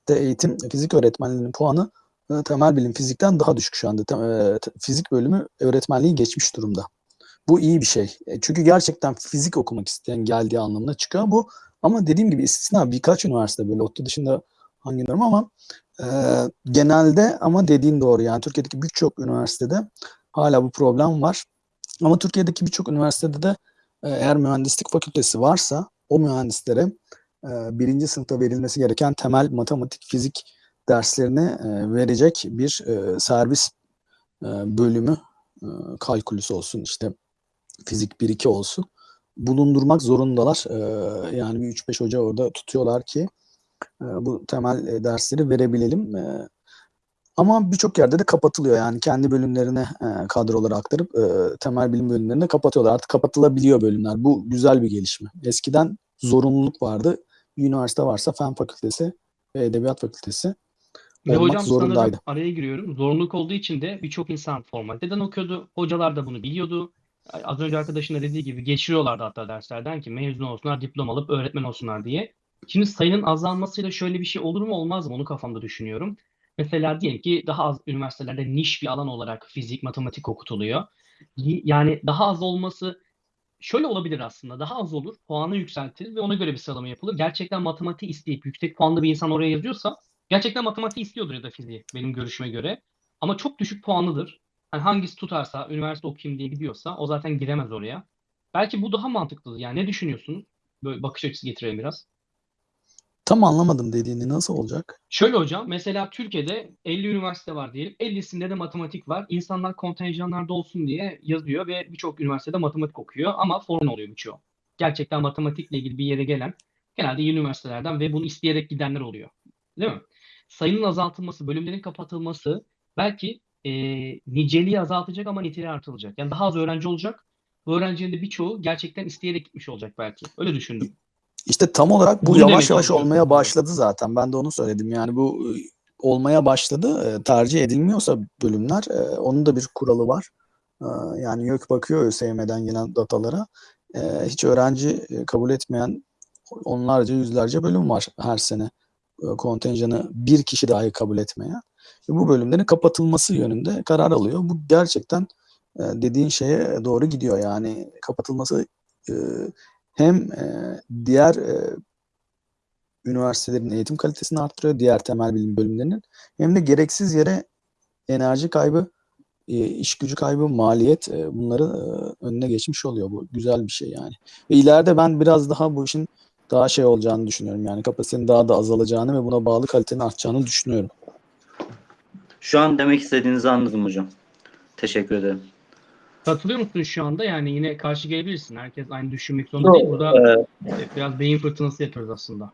fizikte eğitim fizik öğretmenliğinin puanı e, temel bilim fizikten daha düşük şu anda. E, fizik bölümü öğretmenliği geçmiş durumda. Bu iyi bir şey. E, Çünkü gerçekten fizik okumak isteyen geldiği anlamına çıkıyor bu. Ama dediğim gibi istisna birkaç üniversite böyle ODTÜ dışında hangi bilmiyorum ama e, genelde ama dediğin doğru yani Türkiye'deki birçok üniversitede hala bu problem var. Ama Türkiye'deki birçok üniversitede de eğer mühendislik fakültesi varsa o mühendislere birinci sınıfta verilmesi gereken temel matematik, fizik derslerini e, verecek bir e, servis e, bölümü e, kalkülüs olsun işte fizik 1-2 olsun bulundurmak zorundalar. E, yani bir 3-5 hoca orada tutuyorlar ki e, bu temel e, dersleri verebilelim. E, ama birçok yerde de kapatılıyor. Yani kendi bölümlerine e, kadroları aktarıp e, temel bilim bölümlerine kapatıyorlar. Artık kapatılabiliyor bölümler. Bu güzel bir gelişme. Eskiden zorunluluk vardı. Üniversite varsa fen fakültesi ve edebiyat fakültesi Ve olmak hocam zorundaydı. sanırım araya giriyorum. Zorunluluk olduğu için de birçok insan formaliteden okuyordu. Hocalar da bunu biliyordu. Az önce arkadaşın da dediği gibi geçiriyorlardı hatta derslerden ki mezun olsunlar, diploma alıp öğretmen olsunlar diye. Şimdi sayının azalmasıyla şöyle bir şey olur mu olmaz mı onu kafamda düşünüyorum. Mesela diyelim ki daha az üniversitelerde niş bir alan olarak fizik, matematik okutuluyor. Yani daha az olması şöyle olabilir aslında. Daha az olur, puanı yükseltilir ve ona göre bir sıralama yapılır. Gerçekten matematiği isteyip yüksek puanlı bir insan oraya yazıyorsa gerçekten matematiği istiyordur ya da fiziği benim görüşüme göre. Ama çok düşük puanlıdır. Yani hangisi tutarsa, üniversite okuyayım diye gidiyorsa o zaten giremez oraya. Belki bu daha mantıklıdır. Yani ne düşünüyorsunuz? Böyle bakış açısı getirelim biraz. Tam anlamadım dediğini nasıl olacak? Şöyle hocam, mesela Türkiye'de 50 üniversite var diyelim. 50'sinde de matematik var. İnsanlar kontenjanlarda olsun diye yazıyor ve birçok üniversitede matematik okuyor ama form oluyor birçoğu. Gerçekten matematikle ilgili bir yere gelen genelde yeni üniversitelerden ve bunu isteyerek gidenler oluyor. Değil mi? Sayının azaltılması, bölümlerin kapatılması belki e, niceliği azaltacak ama niteliği artırılacak. Yani daha az öğrenci olacak. Bu öğrencilerin de birçoğu gerçekten isteyerek gitmiş olacak belki. Öyle düşündüm. İşte tam olarak bu demeye yavaş yavaş olmaya başladı zaten. Ben de onu söyledim. Yani bu e, olmaya başladı. E, Tercih edilmiyorsa bölümler e, onun da bir kuralı var. E, Yani YÖK bakıyor ÖSYM'den gelen datalara. e, hiç öğrenci kabul etmeyen onlarca yüzlerce bölüm var her sene. E, kontenjanı bir kişi dahi kabul etmeyen. Bu bölümlerin kapatılması yönünde karar alıyor. Bu gerçekten e, dediğin şeye doğru gidiyor. Yani kapatılması e, hem e, diğer e, üniversitelerin eğitim kalitesini arttırıyor, diğer temel bilim bölümlerinin hem de gereksiz yere enerji kaybı, e, iş gücü kaybı, maliyet e, bunları önüne geçmiş oluyor. Bu güzel bir şey yani. Ve ileride ben biraz daha bu işin daha şey olacağını düşünüyorum. Yani kapasitenin daha da azalacağını ve buna bağlı kalitenin artacağını düşünüyorum. Şu an demek istediğinizi anladım hocam. Teşekkür ederim. Katılıyor musun şu anda? Yani yine karşı gelebilirsin. Herkes aynı düşünmek zorunda değil. Burada Ee, biraz beyin fırtınası yapıyoruz aslında.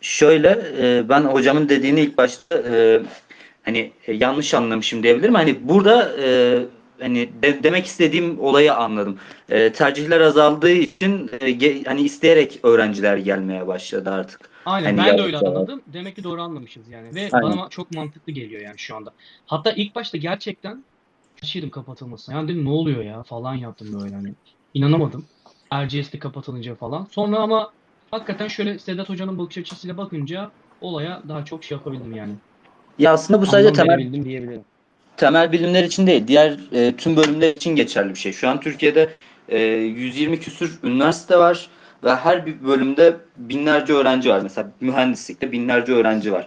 Şöyle e, ben hocamın dediğini ilk başta e, hani e, yanlış anlamışım diyebilirim. Hani burada hani de- demek istediğim olayı anladım. E, tercihler azaldığı için e, ge- hani isteyerek öğrenciler gelmeye başladı artık. Aynen Hani ben de öyle anladım. Demek ki doğru anlamışız yani. Ve Aynen. bana çok mantıklı geliyor yani şu anda. Hatta ilk başta gerçekten şaşırdım kapatılmasına. Yani dedim ne oluyor ya falan yaptım böyle hani. İnanamadım. RGS'de kapatılınca falan. Sonra ama hakikaten şöyle Sedat Hoca'nın bakış açısıyla bakınca olaya daha çok şey yapabildim yani. Ya aslında bu sadece Anlam temel diyebilirim. temel bilimler için değil, diğer e, tüm bölümler için geçerli bir şey. Şu an Türkiye'de e, 120 küsür üniversite var ve her bir bölümde binlerce öğrenci var. Mesela mühendislikte binlerce öğrenci var.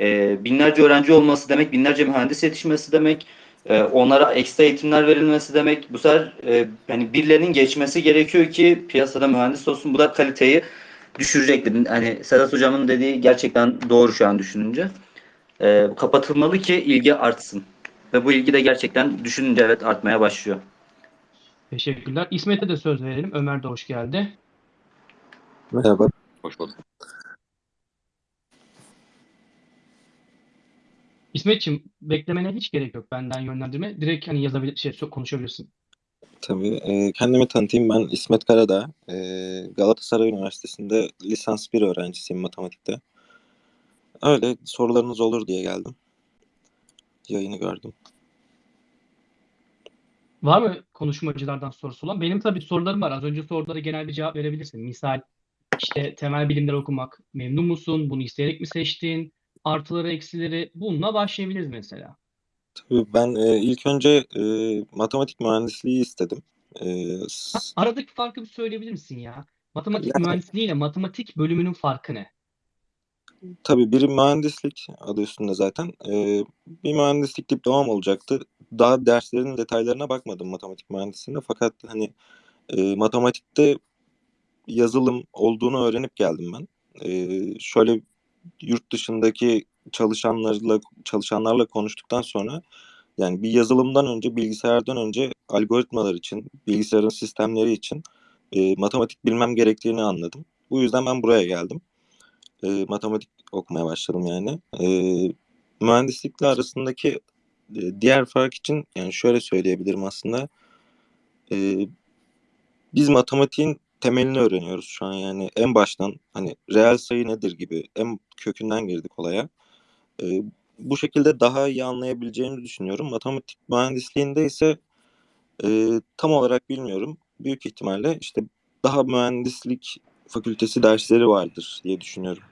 E, binlerce öğrenci olması demek, binlerce mühendis yetişmesi demek, e, onlara ekstra eğitimler verilmesi demek. Bu sefer e, yani birilerinin geçmesi gerekiyor ki piyasada mühendis olsun. Bu da kaliteyi düşürecektir. Hani Sedat Hocam'ın dediği gerçekten doğru şu an düşününce. E, kapatılmalı ki ilgi artsın. Ve bu ilgi de gerçekten düşününce evet artmaya başlıyor. Teşekkürler. İsmet'e de söz verelim. Ömer de hoş geldi. Merhaba. Hoş bulduk. İsmet'ciğim beklemene hiç gerek yok benden yönlendirme. Direkt hani yazabilir, şey, konuşabilirsin. Tabii. e, kendimi tanıtayım. Ben İsmet Karadağ. E, Galatasaray Üniversitesi'nde lisans 1 öğrencisiyim matematikte. Öyle sorularınız olur diye geldim. Yayını gördüm. Var mı konuşmacılardan sorusu olan? Benim tabii sorularım var. Az önce sorulara genel bir cevap verebilirsin. Misal işte temel bilimler okumak memnun musun? Bunu isteyerek mi seçtin? Artıları, eksileri bununla başlayabiliriz mesela. Tabii ben e, ilk önce e, matematik mühendisliği istedim. E, Aradaki farkı bir söyleyebilir misin ya? Matematik Yani- mühendisliği ile matematik bölümünün farkı ne? Tabii biri mühendislik adı üstünde zaten. Ee, bir mühendislik diplomam olacaktı. Daha derslerin detaylarına bakmadım matematik mühendisliğinde. Fakat hani e, matematikte yazılım olduğunu öğrenip geldim ben. Ee, şöyle yurt dışındaki çalışanlarla çalışanlarla konuştuktan sonra yani bir yazılımdan önce bilgisayardan önce algoritmalar için, bilgisayarın sistemleri için e, matematik bilmem gerektiğini anladım. Bu yüzden ben buraya geldim e, matematik okumaya başladım yani. E, mühendislikle arasındaki e, diğer fark için yani şöyle söyleyebilirim aslında. E, biz matematiğin temelini öğreniyoruz şu an yani en baştan hani reel sayı nedir gibi en kökünden girdik olaya. E, bu şekilde daha iyi anlayabileceğimizi düşünüyorum. Matematik mühendisliğinde ise e, tam olarak bilmiyorum. Büyük ihtimalle işte daha mühendislik fakültesi dersleri vardır diye düşünüyorum.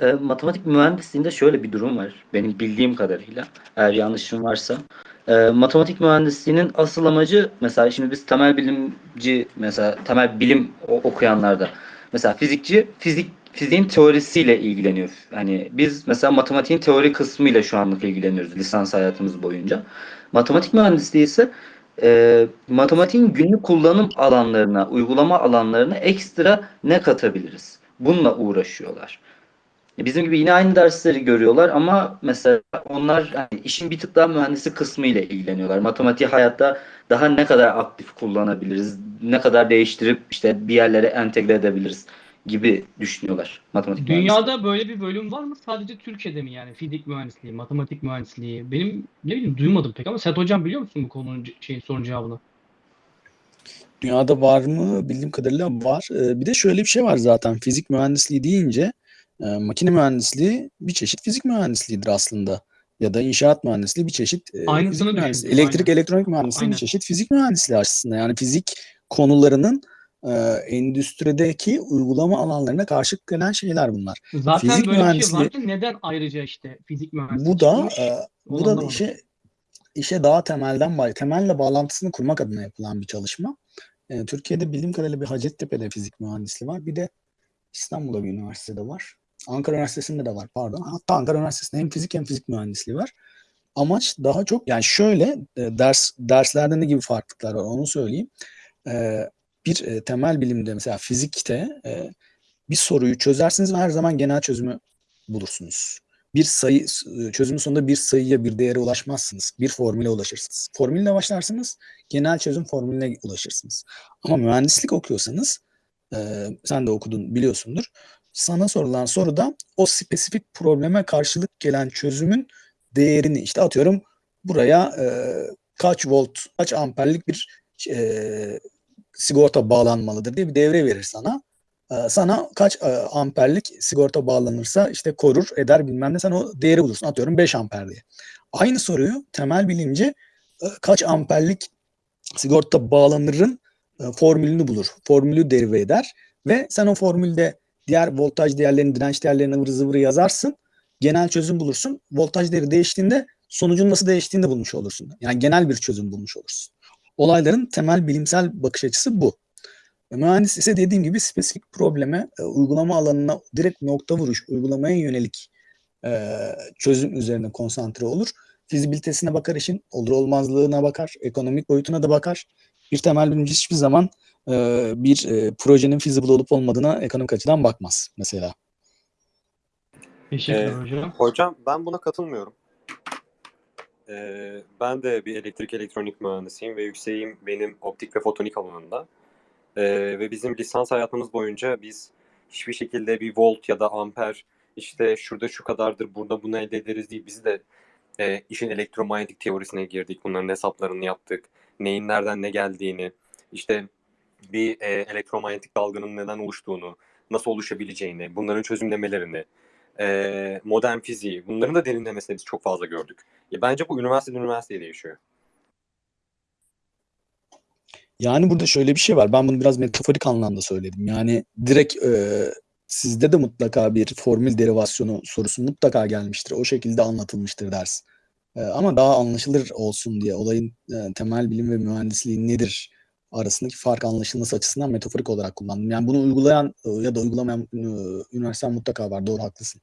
E, matematik mühendisliğinde şöyle bir durum var. Benim bildiğim kadarıyla. Eğer yanlışım varsa. E, matematik mühendisliğinin asıl amacı mesela şimdi biz temel bilimci mesela temel bilim okuyanlarda mesela fizikçi fizik fiziğin teorisiyle ilgileniyor. Hani biz mesela matematiğin teori kısmıyla şu anlık ilgileniyoruz lisans hayatımız boyunca. Matematik mühendisliği ise e, matematiğin günlük kullanım alanlarına, uygulama alanlarına ekstra ne katabiliriz? Bununla uğraşıyorlar. E, Bizim gibi yine aynı dersleri görüyorlar ama mesela onlar hani işin bir tık daha mühendislik kısmı ile ilgileniyorlar. Matematiği hayatta daha ne kadar aktif kullanabiliriz, ne kadar değiştirip işte bir yerlere entegre edebiliriz gibi düşünüyorlar matematik mühendisliği. Dünyada böyle bir bölüm var mı? Sadece Türkiye'de mi yani? Fizik mühendisliği, matematik mühendisliği. Benim ne bileyim duymadım pek ama Sedat Hocam biliyor musun bu konunun şeyin sorun cevabını? Dünyada var mı? Bildiğim kadarıyla var. Ee, bir de şöyle bir şey var zaten. Fizik mühendisliği deyince e, makine mühendisliği bir çeşit fizik mühendisliğidir aslında. Ya da inşaat mühendisliği bir çeşit e, Aynısını mühendisliği. Elektrik aynen. elektronik mühendisliği Aynen. bir çeşit fizik mühendisliği aslında. Yani fizik konularının e, endüstrideki uygulama alanlarına karşı gelen şeyler bunlar. Zaten Fizik böyle bir şey mühendisliği- varken neden ayrıca işte fizik mühendisliği Bu da e, bu da anlamadım. işe işe daha temelden temelle bağlantısını kurmak adına yapılan bir çalışma. E, Türkiye'de bildiğim kadarıyla bir Hacettepe'de fizik mühendisliği var. Bir de İstanbul'da bir üniversitede var. Ankara Üniversitesi'nde de var pardon. Hatta Ankara Üniversitesi'nde hem fizik hem fizik mühendisliği var. Amaç daha çok yani şöyle e, ders derslerde ne gibi farklılıklar var onu söyleyeyim. E, bir e, temel bilimde mesela fizikte e, bir soruyu çözersiniz ve her zaman genel çözümü bulursunuz. Bir sayı e, çözümün sonunda bir sayıya bir değere ulaşmazsınız. Bir formüle ulaşırsınız. Formülle başlarsınız, genel çözüm formülüne ulaşırsınız. Ama mühendislik okuyorsanız e, sen de okudun biliyorsundur. Sana sorulan soruda o spesifik probleme karşılık gelen çözümün değerini işte atıyorum buraya e, kaç volt, kaç amperlik bir e, sigorta bağlanmalıdır diye bir devre verir sana. E, sana kaç e, amperlik sigorta bağlanırsa işte korur eder bilmem ne sen o değeri bulursun. Atıyorum 5 amper diye. Aynı soruyu temel bilimci e, kaç amperlik sigorta bağlanırın e, formülünü bulur. Formülü derive eder ve sen o formülde diğer voltaj değerlerini, direnç değerlerini ıvır zıvırı yazarsın. Genel çözüm bulursun. Voltaj değeri değiştiğinde sonucun nasıl değiştiğini de bulmuş olursun. Yani genel bir çözüm bulmuş olursun. Olayların temel bilimsel bakış açısı bu. E, Mühendis ise dediğim gibi spesifik probleme, e, uygulama alanına direkt nokta vuruş, uygulamaya yönelik e, çözüm üzerine konsantre olur. Fizibilitesine bakar işin, olur olmazlığına bakar, ekonomik boyutuna da bakar. Bir temel bilimci hiçbir zaman e, bir e, projenin feasible olup olmadığına ekonomik açıdan bakmaz mesela. Teşekkürler Ee, hocam. Hocam ben buna katılmıyorum. Ee, ben de bir elektrik elektronik mühendisiyim ve yükseğim benim optik ve fotonik alanında. Ee, ve bizim lisans hayatımız boyunca biz hiçbir şekilde bir volt ya da amper işte şurada şu kadardır burada bunu elde ederiz değil. Biz de e, işin elektromanyetik teorisine girdik. Bunların hesaplarını yaptık. Neyin nereden ne geldiğini, işte bir e, elektromanyetik dalganın neden oluştuğunu, nasıl oluşabileceğini, bunların çözümlemelerini, e, modern fiziği, bunların da derinlemesine biz çok fazla gördük. Ya bence bu üniversiteden üniversiteye değişiyor. Yani burada şöyle bir şey var. Ben bunu biraz metaforik anlamda söyledim. Yani direkt e, sizde de mutlaka bir formül derivasyonu sorusu mutlaka gelmiştir. O şekilde anlatılmıştır ders. E, ama daha anlaşılır olsun diye olayın e, temel bilim ve mühendisliği nedir arasındaki fark anlaşılması açısından metaforik olarak kullandım. Yani bunu uygulayan e, ya da uygulamayan e, üniversite mutlaka var. Doğru haklısın.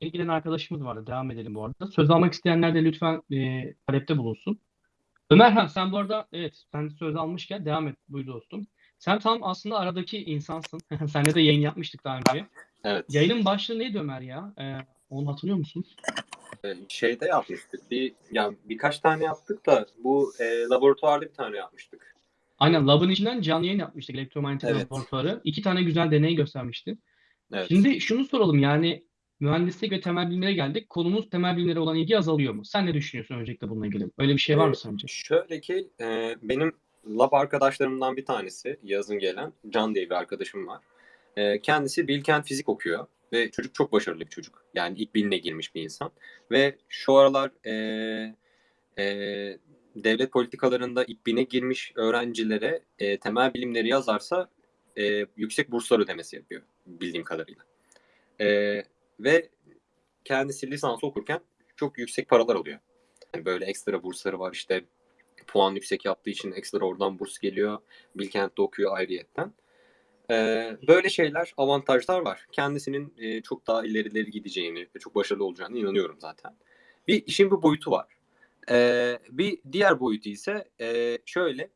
İlgilenen arkadaşımız vardı. Devam edelim bu arada. Söz almak isteyenler de lütfen e, talepte bulunsun. Ömerhan sen bu arada evet sen söz almışken devam et. Buyur dostum. Sen tam aslında aradaki insansın. Seninle de yayın yapmıştık daha önce. Evet. Yayının başlığı neydi Ömer ya? Ee, onu hatırlıyor musun? E, şeyde yapmıştık. Bir yani birkaç tane yaptık da bu e, laboratuvarda bir tane yapmıştık. Aynen Lab'ın içinden canlı yayın yapmıştık elektromanyetik Evet. laboratuvarı. İki tane güzel deney göstermişti. Evet. Şimdi şunu soralım yani mühendislik ve temel bilimlere geldik. Konumuz temel bilimlere olan ilgi azalıyor mu? Sen ne düşünüyorsun öncelikle bununla ilgili? Öyle bir şey var mı Evet. sence? Şöyle ki e, benim lab arkadaşlarımdan bir tanesi yazın gelen Can diye bir arkadaşım var. E, kendisi Bilkent Fizik okuyor ve çocuk çok başarılı bir çocuk. Yani ilk binine girmiş bir insan. Ve şu aralar e, e, devlet politikalarında ilk bine girmiş öğrencilere e, temel bilimleri yazarsa e, yüksek burslar ödemesi yapıyor bildiğim kadarıyla. E, ve kendisi lisans okurken çok yüksek paralar alıyor. Yani böyle ekstra bursları var işte puan yüksek yaptığı için ekstra oradan burs geliyor. Bilkent'te okuyor ayrıyetten. Ee, böyle şeyler, avantajlar var. Kendisinin e, çok daha ilerileri gideceğini ve çok başarılı olacağını inanıyorum zaten. Bir işin bir boyutu var. Ee, bir diğer boyutu ise e, şöyle.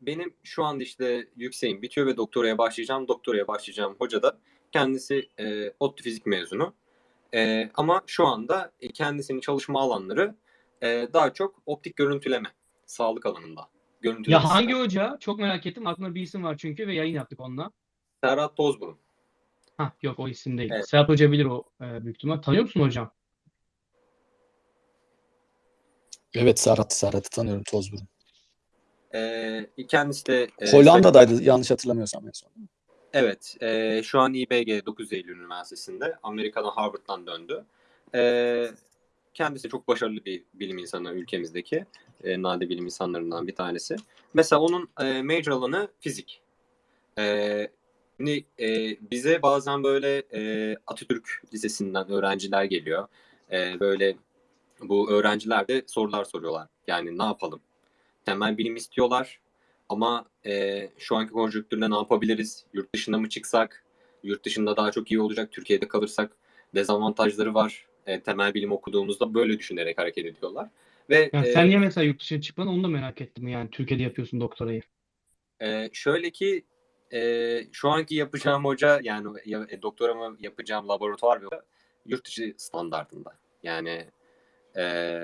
Benim şu anda işte yükseğim bitiyor ve doktoraya başlayacağım. Doktoraya başlayacağım hoca da kendisi e, ODTÜ fizik mezunu. E, ama şu anda e, kendisinin çalışma alanları e, daha çok optik görüntüleme, sağlık alanında. Görüntüleme Ya hangi hoca? Çok merak ettim. Aklımda bir isim var çünkü ve yayın yaptık onunla. Serhat Tozburun. Hah yok o isim değil. Evet. Serhat Hoca bilir o e, büyük ihtimal. Tanıyor musun hocam? Evet Serhat, Serhat'ı tanıyorum Tozburun. E, kendisi de e, Hollanda'daydı yanlış hatırlamıyorsam en son. Evet, e, şu an İBG 9 Eylül Üniversitesi'nde. Amerika'dan Harvard'dan döndü. E, kendisi çok başarılı bir bilim insanı ülkemizdeki. E, nadir bilim insanlarından bir tanesi. Mesela onun e, major alanı fizik. E, şimdi e, bize bazen böyle e, Atatürk Lisesi'nden öğrenciler geliyor. E, böyle bu öğrenciler de sorular soruyorlar. Yani ne yapalım? Temel bilim istiyorlar ama e, şu anki konjonktürde ne yapabiliriz? Yurt dışına mı çıksak? Yurt dışında daha çok iyi olacak. Türkiye'de kalırsak dezavantajları var. E, temel bilim okuduğumuzda böyle düşünerek hareket ediyorlar. Ve Yani e, sen niye mesela yurt dışına çıkmadın onu da merak ettim yani Türkiye'de yapıyorsun doktorayı. e, şöyle ki e, şu anki yapacağım hoca yani ya, e, doktoramı yapacağım laboratuvar ve yurt dışı standartında. Yani e,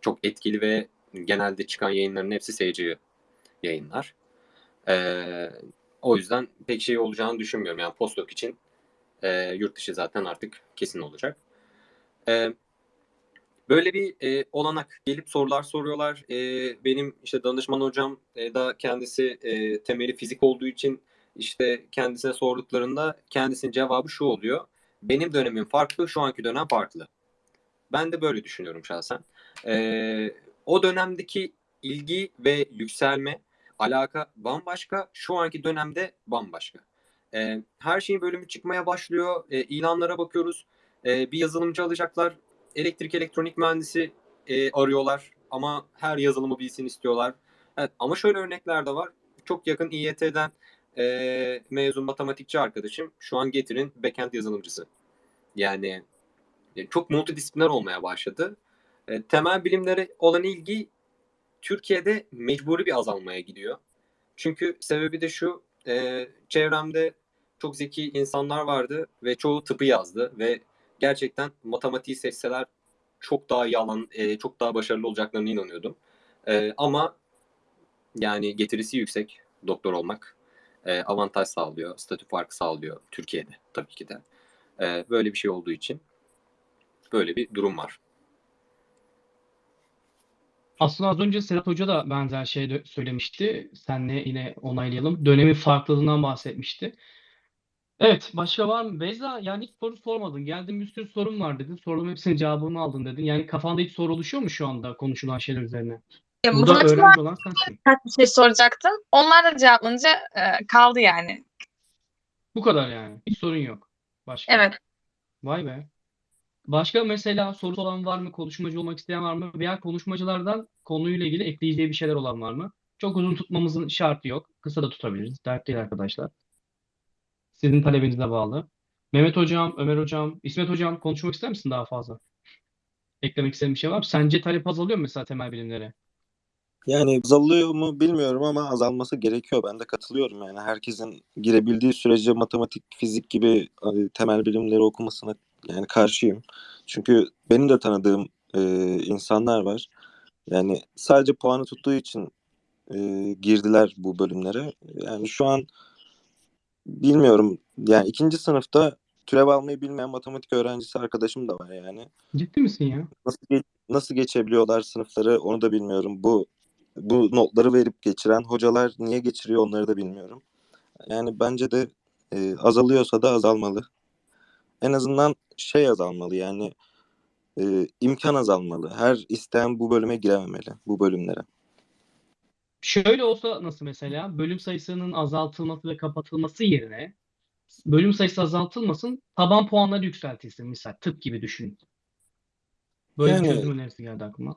çok etkili ve genelde çıkan yayınların hepsi SC yayınlar. E, o yüzden pek şey olacağını düşünmüyorum. Yani postdoc için e, yurt dışı zaten artık kesin olacak. E, böyle bir e, olanak gelip sorular soruyorlar. E, benim işte danışman hocam e, da kendisi e, temeli fizik olduğu için işte kendisine sorduklarında kendisinin cevabı şu oluyor. Benim dönemim farklı, şu anki dönem farklı. Ben de böyle düşünüyorum şahsen. E, o dönemdeki ilgi ve yükselme, alaka bambaşka, şu anki dönemde bambaşka. E, her şeyin bölümü çıkmaya başlıyor. E, ilanlara bakıyoruz. E, bir yazılımcı alacaklar. Elektrik elektronik mühendisi e, arıyorlar ama her yazılımı bilsin istiyorlar. Evet, ama şöyle örnekler de var. Çok yakın İYT'den e, mezun matematikçi arkadaşım şu an Getir'in backend yazılımcısı. Yani e, çok multidisipliner olmaya başladı. E, temel bilimlere olan ilgi Türkiye'de mecburi bir azalmaya gidiyor. Çünkü sebebi de şu, e, çevremde çok zeki insanlar vardı ve çoğu tıpı yazdı ve gerçekten matematiği seçseler çok daha yalan, e, çok daha başarılı olacaklarına inanıyordum. E, ama yani getirisi yüksek doktor olmak e, avantaj sağlıyor, statü farkı sağlıyor Türkiye'de tabii ki de. E, böyle bir şey olduğu için böyle bir durum var. Aslında az önce Serhat Hoca da benzer şey söylemişti. Senle yine onaylayalım. Dönemin farklılığından bahsetmişti. Evet, başka var mı? Beyza, yani hiç soru sormadın. Geldim bir sürü sorum var dedin. Soruların hepsinin cevabını aldın dedin. Yani kafanda hiç soru oluşuyor mu şu anda konuşulan şeyler üzerine? Ya, Burada matematik öğrenci olan sensin. birkaç bir şey soracaktım. Onlar da cevaplanınca e, kaldı yani. Bu kadar yani. Hiç sorun yok. Başka. Evet. Vay be. Başka mesela sorusu olan var mı? Konuşmacı olmak isteyen var mı? Veya konuşmacılardan konuyla ilgili ekleyeceği bir şeyler olan var mı? Çok uzun tutmamızın şartı yok. Kısa da tutabiliriz. Dert değil arkadaşlar. Sizin talebinize bağlı. Mehmet Hocam, Ömer Hocam, İsmet Hocam konuşmak ister misin daha fazla? Eklemek istediğin bir şey var mı? Sence talep azalıyor mu mesela temel bilimlere? Yani azalıyor mu bilmiyorum ama azalması gerekiyor. Ben de katılıyorum yani. Herkesin girebildiği sürece matematik, fizik gibi e, temel bilimleri okumasına yani karşıyım. Çünkü benim de tanıdığım e, insanlar var. Yani sadece puanı tuttuğu için e, girdiler bu bölümlere. Yani şu an bilmiyorum. Yani ikinci sınıfta türev almayı bilmeyen matematik öğrencisi arkadaşım da var yani. Ciddi misin ya? Nasıl ge- nasıl geçebiliyorlar sınıfları onu da bilmiyorum. Bu bu notları verip geçiren hocalar niye geçiriyor onları da bilmiyorum. Yani bence de e, azalıyorsa da azalmalı. En azından şey azalmalı yani e, imkan azalmalı. Her isteyen bu bölüme girememeli bu bölümlere. Şöyle olsa nasıl mesela? Bölüm sayısının azaltılması ve kapatılması yerine bölüm sayısı azaltılmasın, taban puanları yükseltilsin misal. Tıp gibi düşünün. Böyle bir Yani- çözüm önerisi geldi aklıma.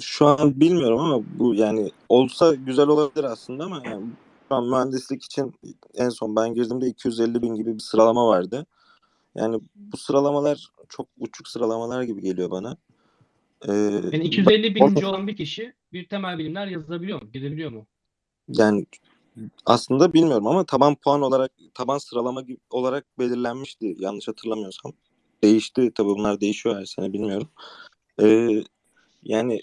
Şu an bilmiyorum ama bu yani olsa güzel olabilir aslında ama yani şu an mühendislik için en son ben girdiğimde 250 bin gibi bir sıralama vardı. Yani bu sıralamalar çok uçuk sıralamalar gibi geliyor bana. Ee, Yani 250 bininci olan bir kişi bir temel bilimler yazabiliyor mu? Gidebiliyor mu? Yani aslında bilmiyorum ama taban puan olarak taban sıralama gibi olarak belirlenmişti yanlış hatırlamıyorsam. Değişti tabii bunlar değişiyor her sene bilmiyorum. Ee, yani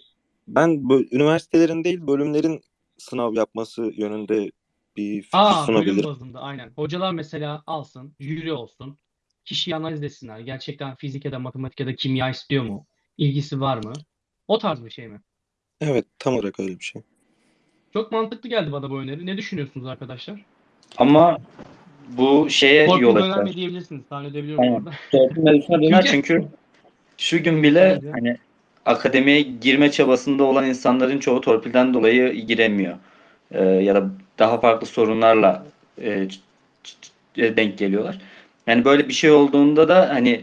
ben bö- üniversitelerin değil bölümlerin sınav yapması yönünde bir fikir Aa, bölüm sunabilirim. bazında aynen. Hocalar mesela alsın, jüri olsun. Kişiyi analiz etsinler. Gerçekten fizik ya da matematik ya da kimya istiyor mu? İlgisi var mı? O tarz bir şey mi? Evet tam olarak öyle bir şey. Çok mantıklı geldi bana bu öneri. Ne düşünüyorsunuz arkadaşlar? Ama bu şeye yol Korkmadan açar. önerme diyebilirsiniz. Tahmin edebiliyorum Aynen. orada. Torpil mevzusuna döner Çünkü- Şu gün bile Bence. hani akademiye girme çabasında olan insanların çoğu torpilden dolayı giremiyor. Ee, ya da daha farklı sorunlarla e, ç- ç- e, denk geliyorlar. Yani böyle bir şey olduğunda da hani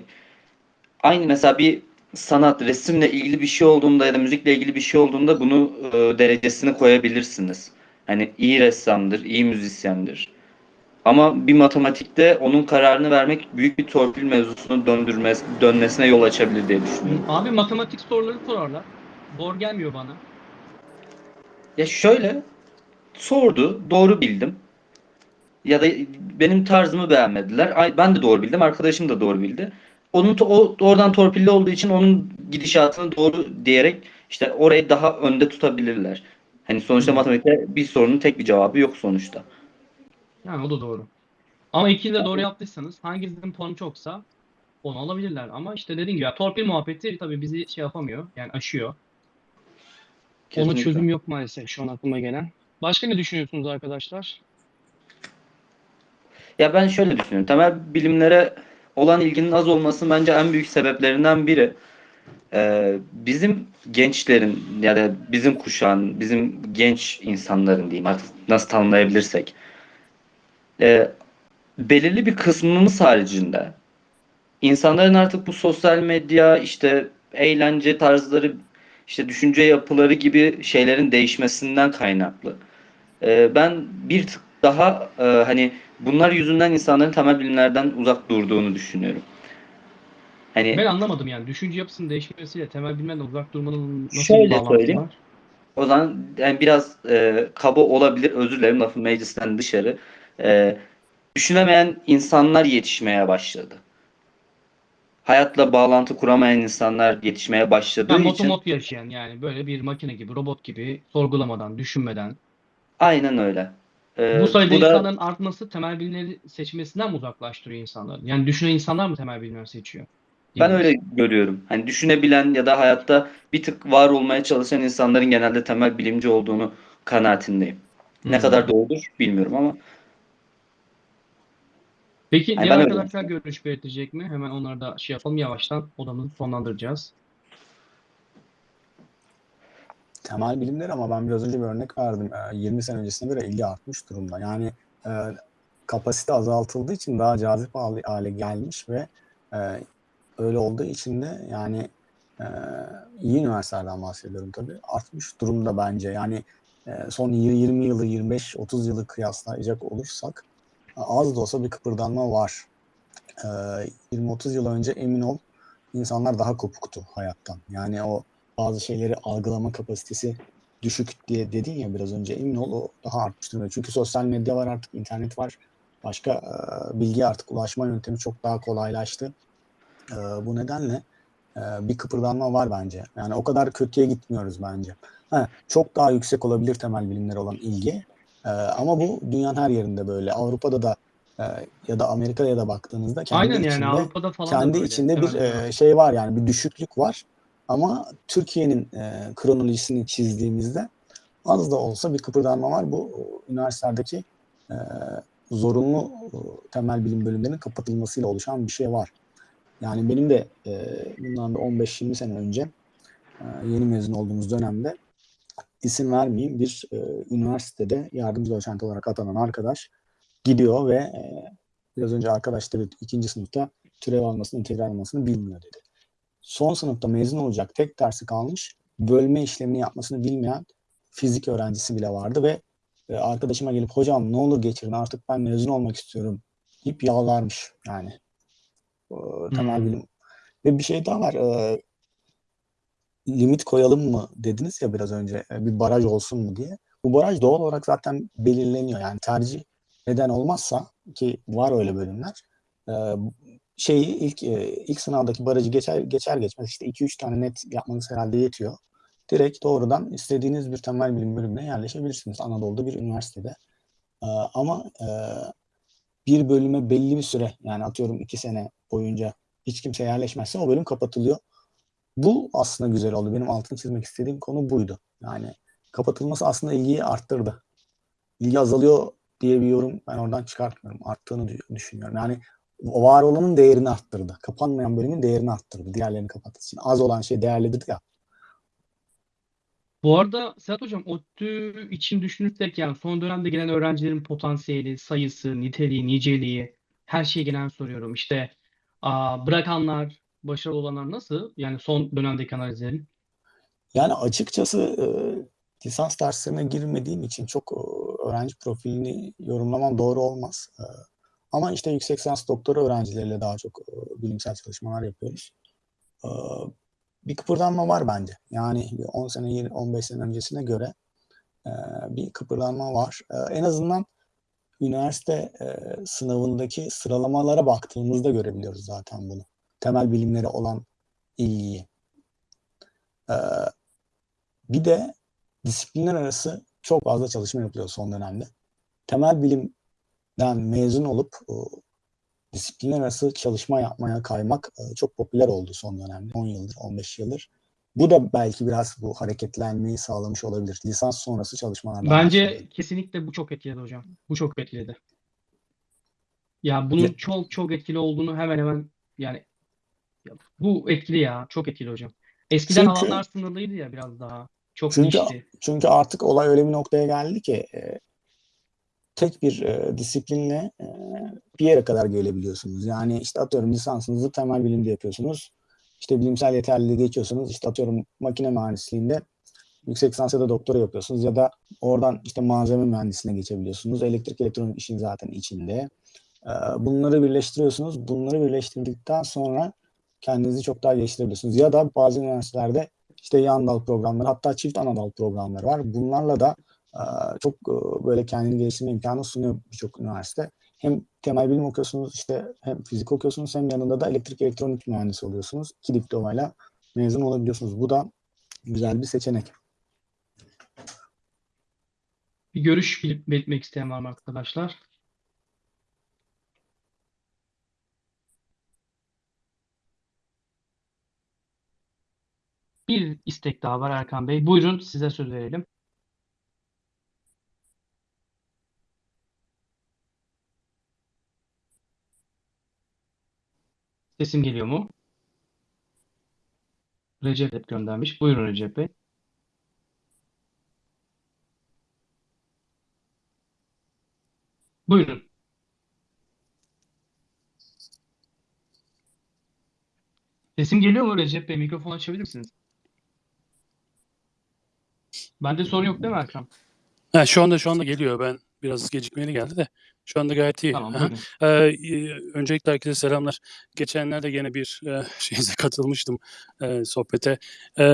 aynı mesela bir sanat, resimle ilgili bir şey olduğunda ya da müzikle ilgili bir şey olduğunda bunu e, derecesini koyabilirsiniz. Hani iyi ressamdır, iyi müzisyendir. Ama bir matematikte onun kararını vermek büyük bir torpil mevzusunu döndürmez, dönmesine yol açabilir diye düşünüyorum. Abi matematik soruları sorarlar. Zor gelmiyor bana. Ya şöyle sordu, doğru bildim. Ya da benim tarzımı beğenmediler. Ay, ben de doğru bildim, arkadaşım da doğru bildi. Onun o oradan torpilli olduğu için onun gidişatını doğru diyerek işte orayı daha önde tutabilirler. Hani sonuçta Hı. matematikte bir sorunun tek bir cevabı yok sonuçta. Yani o da doğru. Ama ikili de doğru yaptıysanız hanginizin puanı çoksa onu alabilirler. Ama işte dediğim gibi ya, torpil muhabbeti tabii bizi şey yapamıyor. Yani aşıyor. Ona Kesinlikle. çözüm yok maalesef şu an aklıma gelen. Başka ne düşünüyorsunuz arkadaşlar? Ya ben şöyle düşünüyorum. Temel bilimlere olan ilginin az olması bence en büyük sebeplerinden biri. Ee, bizim gençlerin ya da bizim kuşağın, bizim genç insanların diyeyim artık nasıl tanımlayabilirsek e, belirli bir kısmımız haricinde insanların artık bu sosyal medya işte eğlence tarzları işte düşünce yapıları gibi şeylerin değişmesinden kaynaklı. Ee, ben bir tık daha e, hani bunlar yüzünden insanların temel bilimlerden uzak durduğunu düşünüyorum. Hani Ben anlamadım yani. Düşünce yapısının değişmesiyle temel bilimlerden uzak durmanın nasıl bir Şöyle bağlantısı söyleyeyim. var? o zaman yani biraz e, kaba olabilir. Özür dilerim lafı meclisten dışarı. E, düşünemeyen insanlar yetişmeye başladı. Hayatla bağlantı kuramayan insanlar yetişmeye başladığı Yani için motomot yaşayan yani böyle bir makine gibi, robot gibi sorgulamadan, düşünmeden. aynen öyle. E, Bu sayıda bu da insanların artması temel bilimleri seçmesinden mi uzaklaştırıyor insanları? Yani düşünen insanlar mı temel bilimleri seçiyor? Ben öyle görüyorum. Hani düşünebilen ya da hayatta bir tık var olmaya çalışan insanların genelde temel bilimci olduğunu kanaatindeyim. Ne Hmm. kadar doğrudur bilmiyorum ama Peki Yani diğer arkadaşlar görüş belirtecek mi? Hemen onları da şey yapalım. Yavaştan odamızı sonlandıracağız. Temel bilimler ama ben biraz önce bir örnek verdim. Ee, 20 sene öncesine göre ilgi artmış durumda. Yani e, kapasite azaltıldığı için daha cazip hale, gelmiş ve e, öyle olduğu için de yani e, iyi üniversitelerden bahsediyorum tabii. Artmış durumda bence. Yani son 20 yılı, 25-30 yılı kıyaslayacak olursak az da olsa bir kıpırdanma var. E, 20-30 yıl önce emin ol insanlar daha kopuktu hayattan. Yani o bazı şeyleri algılama kapasitesi düşük diye dedin ya biraz önce emin ol o daha artmış durumda. Çünkü sosyal medya var artık internet var. Başka e, bilgi artık ulaşma yöntemi çok daha kolaylaştı. E, bu nedenle e, bir kıpırdanma var bence. Yani o kadar kötüye gitmiyoruz bence. Ha, çok daha yüksek olabilir temel bilimlere olan ilgi. E, ama bu dünyanın her yerinde böyle. Avrupa'da da e, ya da Amerika'ya da baktığınızda kendi Aynen yani içinde Avrupa'da falan kendi içinde bir e, şey var yani bir düşüklük var. Ama Türkiye'nin e, kronolojisini çizdiğimizde az da olsa bir kıpırdanma var. Bu e, üniversitelerdeki e, zorunlu e, temel bilim bölümlerinin kapatılmasıyla oluşan bir şey var. Yani benim de e, bundan da 15-20 sene önce e, yeni mezun olduğumuz dönemde isim vermeyeyim bir e, üniversitede yardımcı doçent olarak atanan arkadaş gidiyor ve e, biraz önce arkadaş dedi ikinci sınıfta türev almasını, integral almasını bilmiyor dedi. Son sınıfta mezun olacak tek dersi kalmış. Bölme işlemini yapmasını bilmeyen fizik öğrencisi bile vardı ve e, arkadaşıma gelip hocam ne olur geçirin artık ben mezun olmak istiyorum deyip yalvarmış yani. E, temel Hmm. bilim. Ve bir şey daha var. e, limit koyalım mı dediniz ya biraz önce e, bir baraj olsun mu diye. Bu baraj doğal olarak zaten belirleniyor. Yani tercih neden olmazsa ki var öyle bölümler e, şeyi ilk e, ilk sınavdaki barajı geçer geçer geçmez işte 2-3 tane net yapmanız herhalde yetiyor. Direkt doğrudan istediğiniz bir temel bilim bölümüne yerleşebilirsiniz Anadolu'da bir üniversitede. E, ama e, bir bölüme belli bir süre yani atıyorum 2 sene boyunca hiç kimse yerleşmezse o bölüm kapatılıyor. Bu aslında güzel oldu. Benim altını çizmek istediğim konu buydu. Yani kapatılması aslında ilgiyi arttırdı. İlgi azalıyor diye bir yorum ben oradan çıkartmıyorum. Arttığını dü- düşünüyorum. Yani var olanın değerini arttırdı. Kapanmayan bölümün değerini arttırdı. Diğerlerini kapattığı için. Az olan şey değerlidir ya. Bu arada Sedat Hocam ODTÜ için düşünürsek yani son dönemde gelen öğrencilerin potansiyeli, sayısı, niteliği, niceliği her şeye gelen soruyorum. İşte bırakanlar, başarılı olanlar nasıl? Yani son dönemdeki analizlerin. Yani açıkçası e, lisans derslerine girmediğim için çok e, öğrenci profilini yorumlamam doğru olmaz. E, ama işte yüksek lisans doktora öğrencileriyle daha çok e, bilimsel çalışmalar yapıyoruz. E, bir kıpırdanma var bence. Yani bir 10 sene, 20, 15 sene öncesine göre e, bir kıpırdanma var. E, en azından üniversite e, sınavındaki sıralamalara baktığımızda görebiliyoruz zaten bunu. Temel bilimlere olan ilgiyi. E, bir de disiplinler arası çok fazla çalışma yapılıyor son dönemde. Temel bilimden mezun olup o, disiplinler arası çalışma yapmaya kaymak e, çok popüler oldu son dönemde. 10 yıldır, 15 yıldır. Bu da belki biraz bu hareketlenmeyi sağlamış olabilir. Lisans sonrası çalışmalardan Bence bahsediyorum. kesinlikle bu çok etkiledi hocam. Bu çok etkiledi. Ya bunun Ya- çok çok etkili olduğunu hemen hemen yani ya bu etkili ya. Çok etkili hocam. Eskiden Çünkü- alanlar sınırlıydı ya biraz daha. Çok Çünkü nişti. çünkü artık olay öyle bir noktaya geldi ki e, tek bir e, disiplinle e, bir yere kadar gelebiliyorsunuz. Yani işte atıyorum lisansınızı temel bilimde yapıyorsunuz. İşte bilimsel yeterliliği geçiyorsunuz. İşte atıyorum makine mühendisliğinde yüksek lisans ya da doktora yapıyorsunuz ya da oradan işte malzeme mühendisliğine geçebiliyorsunuz. Elektrik elektronik işin zaten içinde. E, bunları birleştiriyorsunuz. Bunları birleştirdikten sonra kendinizi çok daha geliştirebiliyorsunuz. Ya da bazı üniversitelerde işte yan dal programları hatta çift ana dal programları var. Bunlarla da çok e, böyle kendini geliştirme imkanı sunuyor birçok üniversite. Hem temel bilim okuyorsunuz işte hem fizik okuyorsunuz hem yanında da elektrik elektronik mühendisi oluyorsunuz. İki diplomayla mezun olabiliyorsunuz. Bu da güzel bir seçenek. Bir görüş belirtmek isteyen var mı arkadaşlar? Bir istek daha var Erkan Bey. Buyurun size söz verelim. Sesim geliyor mu? Recep göndermiş. Buyurun Recep Bey. Buyurun. Sesim geliyor mu Recep Bey? Mikrofon açabilir misiniz? Bende sorun yok değil mi Erkan? Ha, şu anda şu anda geliyor. Ben biraz gecikmeli geldi de. Şu anda gayet iyi. Tamam Aha. buyurun. Ee, öncelikle herkese selamlar. Geçenlerde gene bir e, şeyinize katılmıştım e, sohbete. E,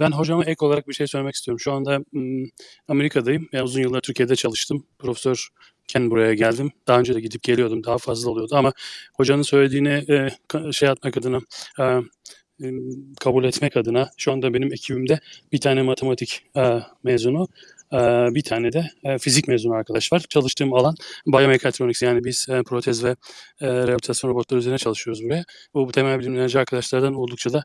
ben hocama ek olarak bir şey söylemek istiyorum. Şu anda m, Amerika'dayım. Yani uzun yıllar Türkiye'de çalıştım. Profesörken buraya geldim. Daha önce de gidip geliyordum. Daha fazla oluyordu ama hocanın söylediğine e, şey atmak adına e, e, kabul etmek adına şu anda benim ekibimde bir tane matematik e, mezunu bir tane de e, fizik mezunu arkadaş var. Çalıştığım alan Biomekatronics yani biz e, protez ve e, rehabilitasyon robotları üzerine çalışıyoruz buraya. Bu, bu temel bilimlerci arkadaşlardan oldukça da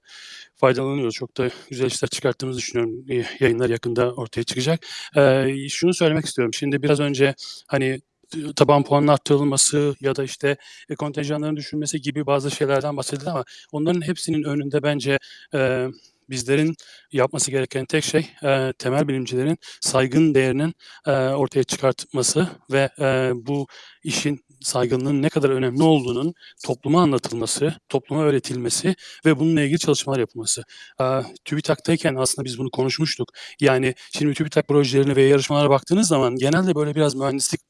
faydalanıyoruz. Çok da güzel işler çıkarttığımızı düşünüyorum. Yayınlar yakında ortaya çıkacak. E, şunu söylemek istiyorum. Şimdi biraz önce hani taban puanının arttırılması ya da işte e, kontenjanların düşürmesi gibi bazı şeylerden bahsedildi ama onların hepsinin önünde bence bizlerin yapması gereken tek şey e, temel bilimcilerin saygın değerinin e, ortaya çıkartması ve e, bu işin saygınlığın ne kadar önemli olduğunun topluma anlatılması, topluma öğretilmesi ve bununla ilgili çalışmalar yapılması. E, TÜBİTAK'tayken aslında biz bunu konuşmuştuk. Yani şimdi TÜBİTAK projelerine ve yarışmalara baktığınız zaman genelde böyle biraz mühendislik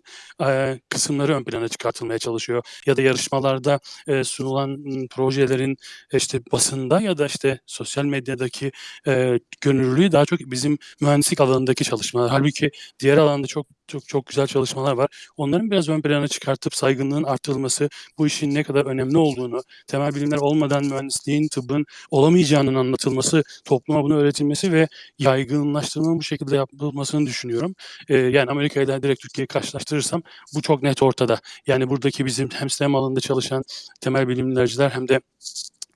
e, kısımları ön plana çıkartılmaya çalışıyor. Ya da yarışmalarda e, sunulan projelerin e, işte basında ya da işte sosyal medyadaki e, gönüllülüğü daha çok bizim mühendislik alanındaki çalışmalar. Halbuki diğer alanda çok çok çok güzel çalışmalar var. Onların biraz ön plana çıkartıp saygınlığın artırılması, bu işin ne kadar önemli olduğunu, temel bilimler olmadan mühendisliğin, tıbbın olamayacağının anlatılması, topluma bunu öğretilmesi ve yaygınlaştırmanın bu şekilde yapılmasını düşünüyorum. E, yani Amerika ile direkt Türkiye'yi karşılaştırırsam bu çok net ortada. Yani buradaki bizim hem STEM alanında çalışan temel bilimlerciler hem de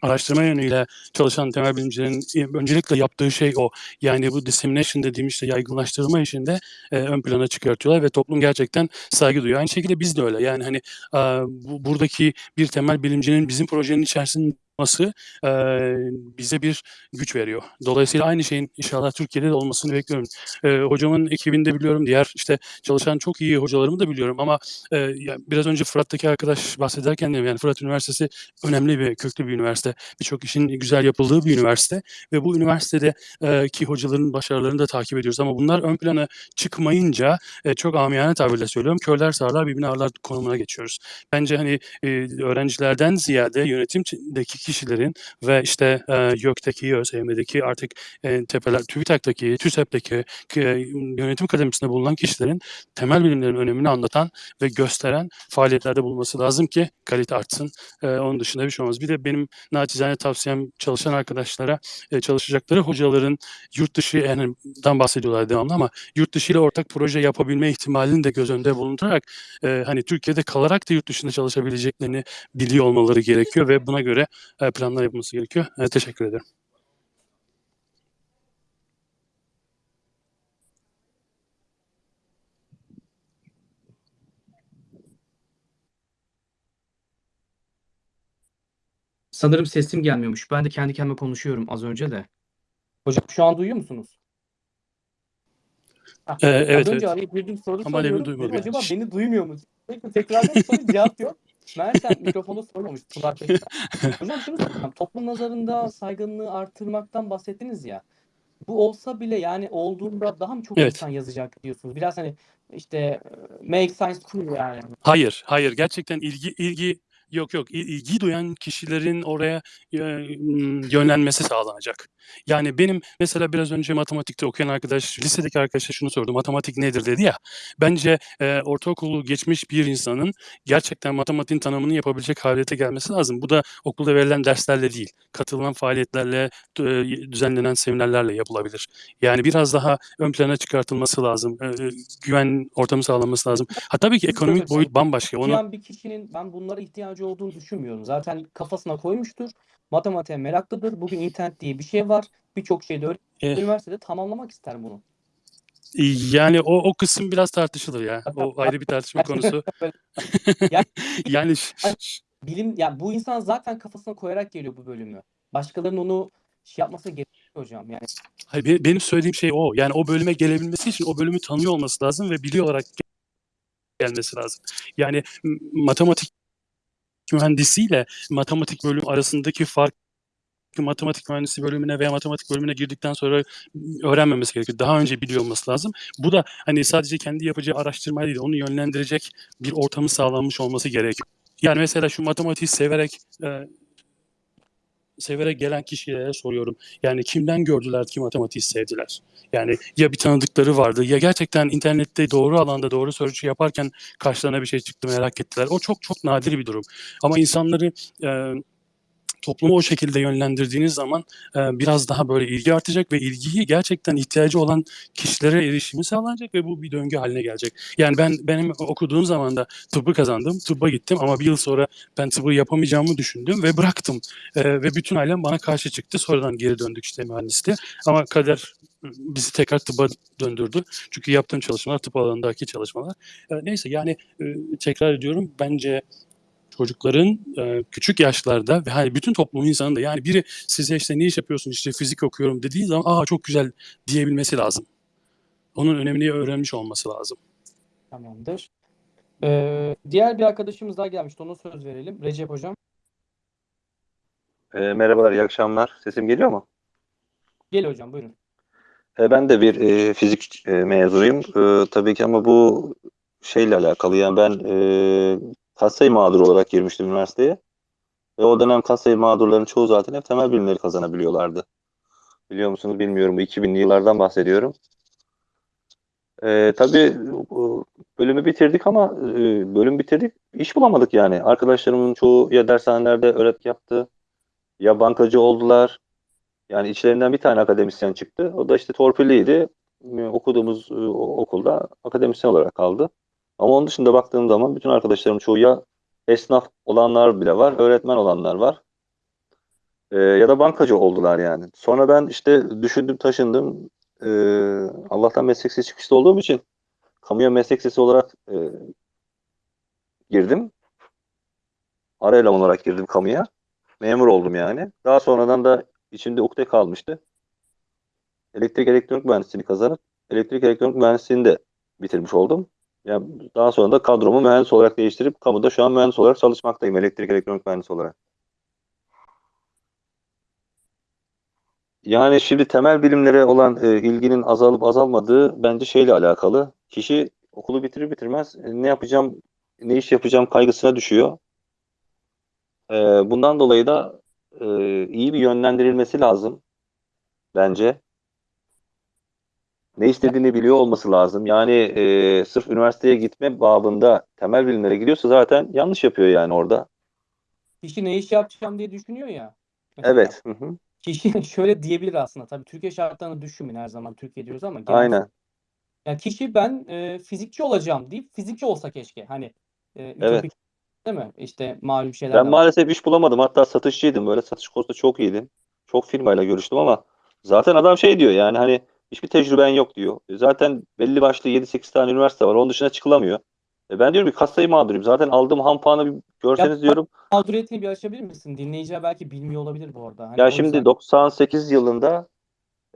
araştırma yönüyle çalışan temel bilimcilerin e, öncelikle yaptığı şey o. Yani bu dissemination dediğimiz işte yaygınlaştırma işinde e, ön plana çıkartıyorlar ve toplum gerçekten saygı duyuyor. Aynı şekilde biz de öyle. Yani hani e, bu, buradaki bir temel bilimcinin bizim projenin içerisinde olması e, bize bir güç veriyor. Dolayısıyla aynı şeyin inşallah Türkiye'de de olmasını bekliyorum. E, hocamın ekibinde biliyorum, diğer işte çalışan çok iyi hocalarımı da biliyorum ama e, ya biraz önce Fırat'taki arkadaş bahsederken de yani Fırat Üniversitesi önemli bir köklü bir üniversite. Birçok işin güzel yapıldığı bir üniversite ve bu üniversitede e, ki hocaların başarılarını da takip ediyoruz ama bunlar ön plana çıkmayınca e, çok amiyane tabirle söylüyorum. Körler sağlar birbirine ağırlar konumuna geçiyoruz. Bence hani e, öğrencilerden ziyade yönetimdeki kişilerin ve işte e, YÖK'teki, ÖSYM'deki artık e, tepeler, TÜBİTAK'taki, TÜSEP'teki e, yönetim kademisinde bulunan kişilerin temel bilimlerin önemini anlatan ve gösteren faaliyetlerde bulunması lazım ki kalite artsın. E, onun dışında bir şey olmaz. Bir de benim naçizane tavsiyem çalışan arkadaşlara e, çalışacakları hocaların yurt dışı yani dan bahsediyorlar devamlı ama yurt dışı ile ortak proje yapabilme ihtimalini de göz önünde bulundurarak e, hani Türkiye'de kalarak da yurt dışında çalışabileceklerini biliyor olmaları gerekiyor ve buna göre e, planlar yapılması gerekiyor. E, teşekkür ederim. Sanırım sesim gelmiyormuş. Ben de kendi kendime konuşuyorum az önce de. Hocam şu an duyuyor musunuz? Ee, evet, az önce evet. arayıp bir soru Ama soruyorum. acaba beni duymuyor mu? Peki tekrardan soru cevap yok. Meğersem mikrofonu sormamış kulaklıkta. Hocam şunu soracağım. Toplum nazarında saygınlığı artırmaktan bahsettiniz ya. Bu olsa bile yani olduğunda daha mı çok Evet. insan yazacak diyorsunuz? Biraz hani işte e, make science cool yani. Hayır, hayır. Gerçekten ilgi ilgi yok yok. İl- ilgi duyan kişilerin oraya yönlenmesi sağlanacak. Yani benim mesela biraz önce matematikte okuyan arkadaş, lisedeki arkadaşa şunu sordu. Matematik nedir dedi ya. Bence e, ortaokulu geçmiş bir insanın gerçekten matematiğin tanımını yapabilecek halete gelmesi lazım. Bu da okulda verilen derslerle değil, katılılan faaliyetlerle, düzenlenen seminerlerle yapılabilir. Yani biraz daha ön plana çıkartılması lazım. E, güven ortamı sağlanması lazım. Ha tabii ki ekonomik boyut bambaşka. Onu bir kişinin ben bunlara ihtiyacı olduğunu düşünmüyorum. Zaten kafasına koymuştur. Matematiğe meraklıdır. Bugün internet diye bir şey var. Birçok şeyde öyle. Eh. Üniversitede tamamlamak ister bunu. yani o o kısım biraz tartışılır ya. O ayrı bir tartışma konusu. Yani- yani Bilim ya bu insan zaten kafasına koyarak geliyor bu bölümü. Başkalarının onu şey yapması gerekiyor hocam. Yani hayır, be- benim söylediğim şey o. Yani o bölüme gelebilmesi için o bölümü tanıyor olması lazım ve biliyor olarak gelmesi lazım. Yani matematik mühendisiyle matematik bölüm arasındaki fark matematik mühendisi bölümüne veya matematik bölümüne girdikten sonra öğrenmemesi gerekiyor. Daha önce biliyor olması lazım. Bu da hani sadece kendi yapacağı araştırma değil, onu yönlendirecek bir ortamı sağlanmış olması gerekiyor. Yani mesela şu matematiği severek e, severek gelen kişilere soruyorum. Yani kimden gördüler ki matematiği sevdiler? Yani ya bir tanıdıkları vardı ya gerçekten internette doğru alanda doğru search yaparken karşılarına bir şey çıktı merak ettiler. O çok çok nadir bir durum. Ama insanları e, toplumu o şekilde yönlendirdiğiniz zaman e, biraz daha böyle ilgi artacak ve ilgiyi gerçekten ihtiyacı olan kişilere erişimi sağlanacak ve bu bir döngü haline gelecek. Yani ben benim okuduğum zaman da tıbbı kazandım, tıbba gittim ama bir yıl sonra ben tıbbı yapamayacağımı düşündüm ve bıraktım. E, ve bütün ailem bana karşı çıktı. Sonradan geri döndük işte mühendisliğe. Ama kader bizi tekrar tıbba döndürdü. Çünkü yaptığım çalışmalar tıp alanındaki çalışmalar. E, neyse yani e, tekrar ediyorum bence çocukların e, küçük yaşlarda ve hani bütün toplumun insanın da yani biri size işte ne iş yapıyorsun işte fizik okuyorum dediği zaman aa çok güzel diyebilmesi lazım. Onun önemini öğrenmiş olması lazım. tamamdır. Ee, diğer bir arkadaşımız daha gelmişti. Ona söz verelim. Recep hocam. E, merhabalar, iyi akşamlar. Sesim geliyor mu? Gel hocam buyurun. E, ben de bir e, fizik e, mezunuyum. E, tabii ki ama bu şeyle alakalı. Yani ben e, katsayı mağduru olarak girmiştim üniversiteye. Ve o dönem katsayı mağdurların çoğu zaten hep temel bilimleri kazanabiliyorlardı. Biliyor musunuz bilmiyorum. Bu 2000'li yıllardan bahsediyorum. E, tabii bölümü bitirdik ama e, bölüm bitirdik. iş bulamadık yani. Arkadaşlarımın çoğu ya dershanelerde öğretmen yaptı ya bankacı oldular. Yani içlerinden bir tane akademisyen çıktı. O da işte torpilliydi. Ee, Okuduğumuz e, okulda akademisyen olarak kaldı. Ama onun dışında baktığım zaman bütün arkadaşlarım çoğu ya esnaf olanlar bile var, öğretmen olanlar var. Ee, ya da bankacı oldular yani. Sonra ben işte düşündüm taşındım. Ee, Allah'tan meslek sesi çıkışta olduğum için kamuya meslek sesi olarak e, girdim. Ara eleman olarak girdim kamuya. Memur oldum yani. Daha sonradan da içimde ukde kalmıştı. Elektrik elektronik mühendisliğini kazanıp elektrik elektronik mühendisliğini de bitirmiş oldum. Yani daha sonra da kadromu mühendis olarak değiştirip kamuda şu an mühendis olarak çalışmaktayım. Elektrik elektronik mühendisi olarak. Yani şimdi temel bilimlere olan e, ilginin azalıp azalmadığı bence şeyle alakalı. Kişi okulu bitirir bitirmez e, ne yapacağım, ne iş yapacağım kaygısına düşüyor. E, bundan dolayı da e, iyi bir yönlendirilmesi lazım bence. Ne istediğini biliyor olması lazım. Yani e, sırf üniversiteye gitme babında temel bilimlere gidiyorsa zaten yanlış yapıyor yani orada. Kişi ne iş yapacağım diye düşünüyor ya. Mesela Evet. Hı hı. Kişi şöyle diyebilir aslında. Tabii Türkiye şartlarını düşünmeyin her zaman Türkiye diyoruz ama genel Aynen. Yani kişi ben e, fizikçi olacağım deyip fizikçi olsa keşke. Hani e, Evet. değil mi? İşte malum şeyler Ben var. maalesef iş bulamadım. Hatta satışçıydım. Böyle satış konusunda çok iyiydim. Çok firmayla görüştüm ama zaten adam şey diyor yani hani hiçbir tecrüben yok diyor. E Zaten belli başlı 7-8 tane üniversite var. Onun dışına çıkılamıyor. E ben diyorum ki kasayı mağduruyum. Zaten aldığım ham puanı bir görseniz Ya- diyorum. Mağduriyetini bir açabilir misin? Dinleyiciler belki bilmiyor olabilir bu arada. Hani Ya şimdi yüzden 98 yılında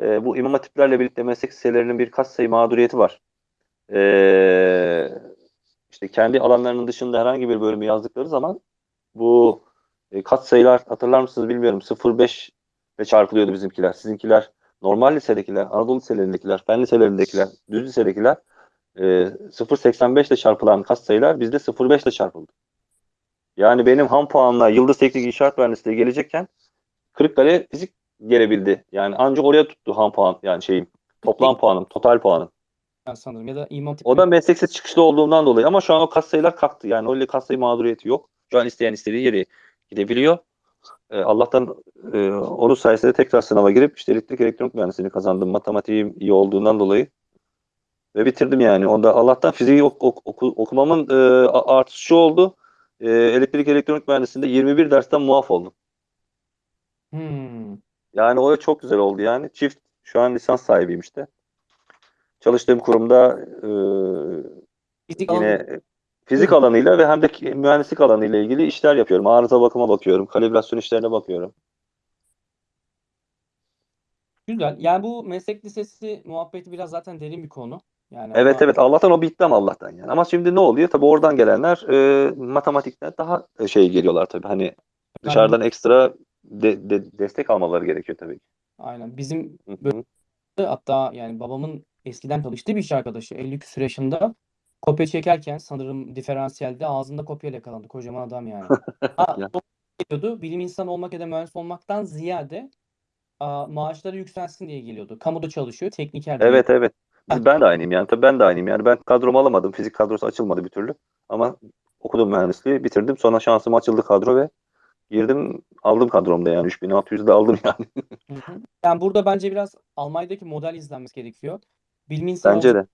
e, bu imam hatiplerle birlikte meslek liselerinin bir kas sayı mağduriyeti var. E, işte kendi alanlarının dışında herhangi bir bölümü yazdıkları zaman bu e, kat sayılar hatırlar mısınız bilmiyorum 0.5 ile çarpılıyordu bizimkiler. Sizinkiler normal lisedekiler, Anadolu liselerindekiler, fen liselerindekiler, düz lisedekiler e, 0.85 ile çarpılan kat sayılar bizde 0.5 ile çarpıldı. Yani benim ham puanla Yıldız Teknik İnşaat Mühendisliği gelecekken Kırıkkale fizik gelebildi. Yani ancak oraya tuttu ham puan yani şeyim. Toplam puanım, total puanım. sanırım ya da İmam O da mesleksiz çıkışlı olduğumdan dolayı ama şu an o kas sayılar kalktı. Yani öyle kas sayı mağduriyeti yok. Şu an isteyen istediği yere gidebiliyor. Ee, Allah'tan e, onun sayesinde tekrar sınava girip işte elektrik elektronik mühendisliğini kazandım. Matematiğim iyi olduğundan dolayı. Ve bitirdim yani. Onda Allah'tan fiziği ok- ok- oku- okumamın e, a- artısı şu oldu. E, elektrik elektronik mühendisliğinde 21 dersten muaf oldum. Hmm. Yani o çok güzel oldu yani. Çift şu an lisans sahibiyim işte. Çalıştığım kurumda e, Fizik yine fizik alanıyla ve hem de mühendislik alanıyla ilgili işler yapıyorum. Arıza bakıma bakıyorum. Kalibrasyon işlerine bakıyorum. güzel. Yani bu meslek lisesi muhabbeti biraz zaten derin bir konu. Yani Evet ona- evet Allah'tan o bitti ama Allah'tan yani. Ama şimdi ne oluyor? Tabii oradan gelenler e, matematikten daha e, şey geliyorlar tabii. Hani dışarıdan ekstra de- de- destek almaları gerekiyor tabii. Aynen. Bizim Hı hı. hatta yani babamın eskiden çalıştığı bir iş arkadaşı 50 küsur yaşında kopya çekerken sanırım diferansiyelde ağzında kopyayla yakalandı. Kocaman adam yani. Ha, Ya. geliyordu. Bilim insanı olmak ya da mühendis olmaktan ziyade aa, maaşları yükselsin diye geliyordu. Kamuda çalışıyor. Tekniker. Evet evet. Ben de aynıyım yani. Tabii ben de aynıyım. Yani ben kadromu alamadım. Fizik kadrosu açılmadı bir türlü. Ama okudum mühendisliği, bitirdim. Sonra şansım açıldı kadro ve girdim, aldım kadromda yani. 3600'de aldım yani. Yani burada bence biraz Almanya'daki model izlenmesi gerekiyor. Bilim insanı Bence de.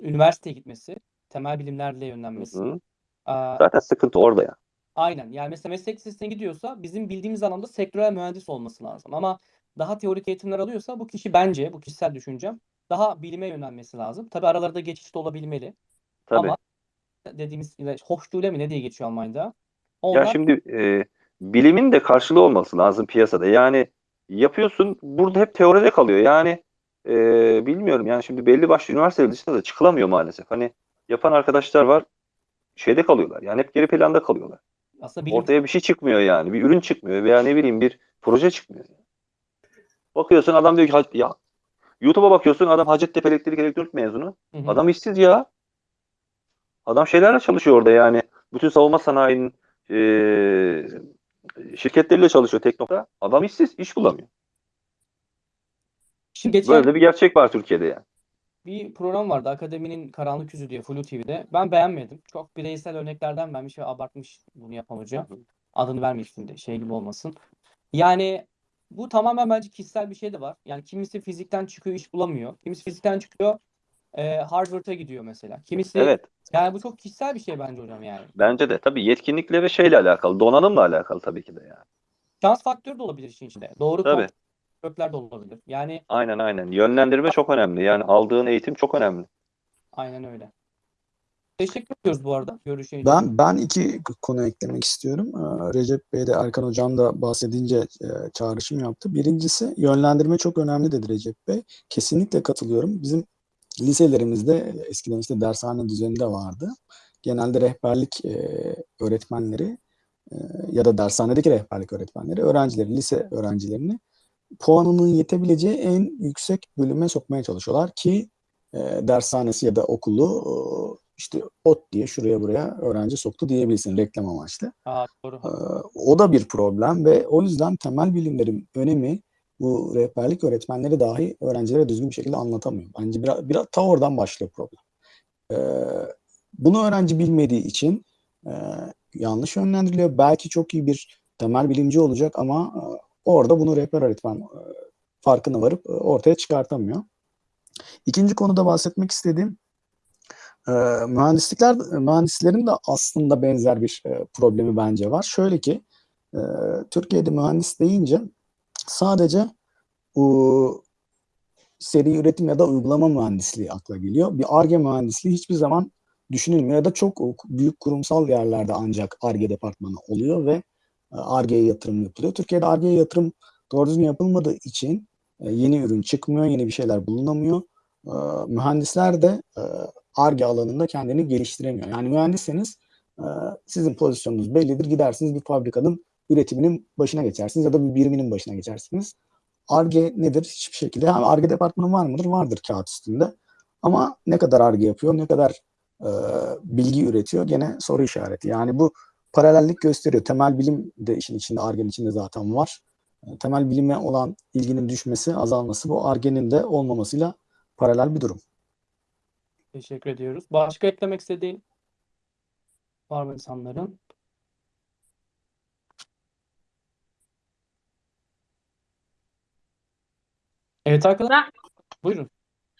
üniversiteye gitmesi, temel bilimlerle Hı yönlenmesi. hı. Aa, Zaten sıkıntı orada ya. Aynen. Yani mesela meslek lisesine gidiyorsa bizim bildiğimiz alanda sektörel mühendis olması lazım. Ama daha teorik eğitimler alıyorsa bu kişi bence, bu kişisel düşüncem, daha bilime yönelmesi lazım. Tabii aralarda geçiş de olabilmeli. Tabii. Ama dediğimiz Hochschule mi ne diye geçiyor Almanya'da? Ya Onlar şimdi e, bilimin de karşılığı olması lazım piyasada. Yani yapıyorsun burada hep teoride kalıyor. Yani e, bilmiyorum yani şimdi belli başlı üniversiteler dışında da çıkılamıyor maalesef. Hani yapan arkadaşlar var şeyde kalıyorlar. Yani hep geri planda kalıyorlar. aslında bilim Ortaya bir şey çıkmıyor yani. Bir ürün çıkmıyor veya ne bileyim bir proje çıkmıyor. Bakıyorsun adam diyor ki "Ha- ya YouTube'a bakıyorsun adam Hacettepe Elektrik Elektronik mezunu. Hı hı. Adam işsiz ya. Adam şeylerle çalışıyor orada yani. Bütün savunma sanayinin eee şirketleriyle çalışıyor Teknok'ta. Adam işsiz, iş bulamıyor. Şimdi geçen Böyle bir gerçek var Türkiye'de yani. Bir program vardı Akademinin Karanlık Yüzü diye Flu TV'de. Ben beğenmedim. Çok bireysel örneklerden vermiş ve abartmış bunu yapan hoca. Adını vermeyeyim şimdi şey gibi olmasın. Yani bu tamamen bence kişisel bir şey de var. Yani kimisi fizikten çıkıyor iş bulamıyor. Kimisi fizikten çıkıyor e, Harvard'a gidiyor mesela. Kimisi Evet. yani bu çok kişisel bir şey bence hocam yani. Bence de tabii yetkinlikle ve şeyle alakalı, donanımla alakalı tabii ki de yani. şans faktörü de olabilir işin içinde. Doğru Tabii. Kökler de olabilir. Yani Aynen aynen. Yönlendirme çok önemli. Yani aldığın eğitim çok önemli. aynen öyle. Teşekkür ediyoruz bu arada görüşün için. Ben ben iki konu eklemek istiyorum. Ee, Recep Bey de Erkan Hocam da bahsedince e, çağrışım yaptı. Birincisi yönlendirme çok önemli dedi Recep Bey. Kesinlikle katılıyorum. Bizim liselerimizde eskiden işte dershane düzeninde vardı. Genelde rehberlik e, öğretmenleri e, ya da dershanedeki rehberlik öğretmenleri öğrencileri, lise öğrencilerini puanının yetebileceği en yüksek bölüme sokmaya çalışıyorlar ki e, dershanesi ya da okulu e, işte ot diye şuraya buraya öğrenci soktu diyebilirsin reklam amaçlı. Aa, doğru. Ee, o da bir problem ve o yüzden temel bilimlerin önemi bu rehberlik öğretmenleri dahi öğrencilere düzgün bir şekilde anlatamıyor. Bence biraz, biraz ta oradan başlıyor problem. Ee, bunu öğrenci bilmediği için e, yanlış yönlendiriliyor. Belki çok iyi bir temel bilimci olacak ama e, orada bunu rehber öğretmen e, farkına varıp e, ortaya çıkartamıyor. İkinci konuda bahsetmek istediğim e, mühendislikler mühendislerin de aslında benzer bir problemi bence var. Şöyle ki Türkiye'de mühendis deyince sadece seri üretim ya da uygulama mühendisliği akla geliyor. Bir Ar-Ge mühendisliği hiçbir zaman düşünülmüyor ya da çok büyük kurumsal yerlerde ancak Ar-Ge departmanı oluyor ve Ar-Ge'ye yatırım yapılıyor. Türkiye'de Ar-Ge'ye yatırım doğru düzgün yapılmadığı için e, yeni ürün çıkmıyor, yeni bir şeyler bulunamıyor. E, mühendisler de e, ARGE alanında kendini geliştiremiyor. Yani mühendisseniz sizin pozisyonunuz bellidir. Gidersiniz bir fabrikanın üretiminin başına geçersiniz ya da bir biriminin başına geçersiniz. ARGE nedir? Hiçbir şekilde. Yani ARGE departmanı var mıdır? Vardır kağıt üstünde. Ama ne kadar ARGE yapıyor, ne kadar e, bilgi üretiyor gene soru işareti. Yani bu paralellik gösteriyor. Temel bilim de işin içinde, ARGE'nin içinde zaten var. E, temel bilime olan ilginin düşmesi, azalması bu ARGE'nin de olmamasıyla paralel bir durum. Teşekkür ediyoruz. Başka eklemek istediğin var mı insanların? Evet arkadaşlar. Buyurun.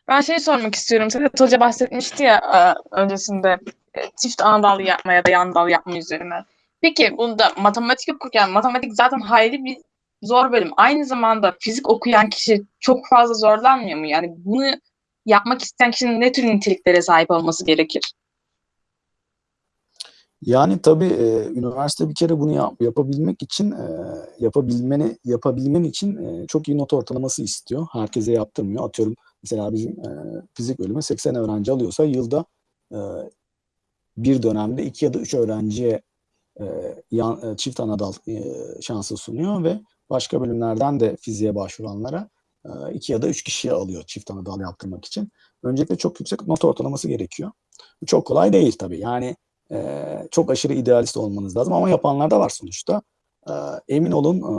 Ben şey sormak istiyorum. Sedat Hoca bahsetmişti ya e, öncesinde çift ana dal yapma ya da yan dal yapma üzerine. Peki bunda matematik okurken matematik zaten hayli bir zor bölüm. Aynı zamanda fizik okuyan kişi çok fazla zorlanmıyor mu? Yani bunu yapmak isteyen kişinin ne tür niteliklere sahip olması gerekir? Yani tabii e, üniversite bir kere bunu yap- yapabilmek için e, yapabilmeni yapabilmen için e, çok iyi not ortalaması istiyor. Herkese yaptırmıyor. Atıyorum mesela bizim e, fizik bölümü 80 öğrenci alıyorsa yılda e, bir dönemde iki ya da üç öğrenciye e, yan, e, çift anadal e, şansı sunuyor ve başka bölümlerden de fiziğe başvuranlara e, iki ya da üç kişiye alıyor çift anadal yaptırmak için. Öncelikle çok yüksek not ortalaması gerekiyor. Bu çok kolay değil tabii. Yani ee, çok aşırı idealist olmanız lazım ama yapanlar da var sonuçta. Ee, emin olun e,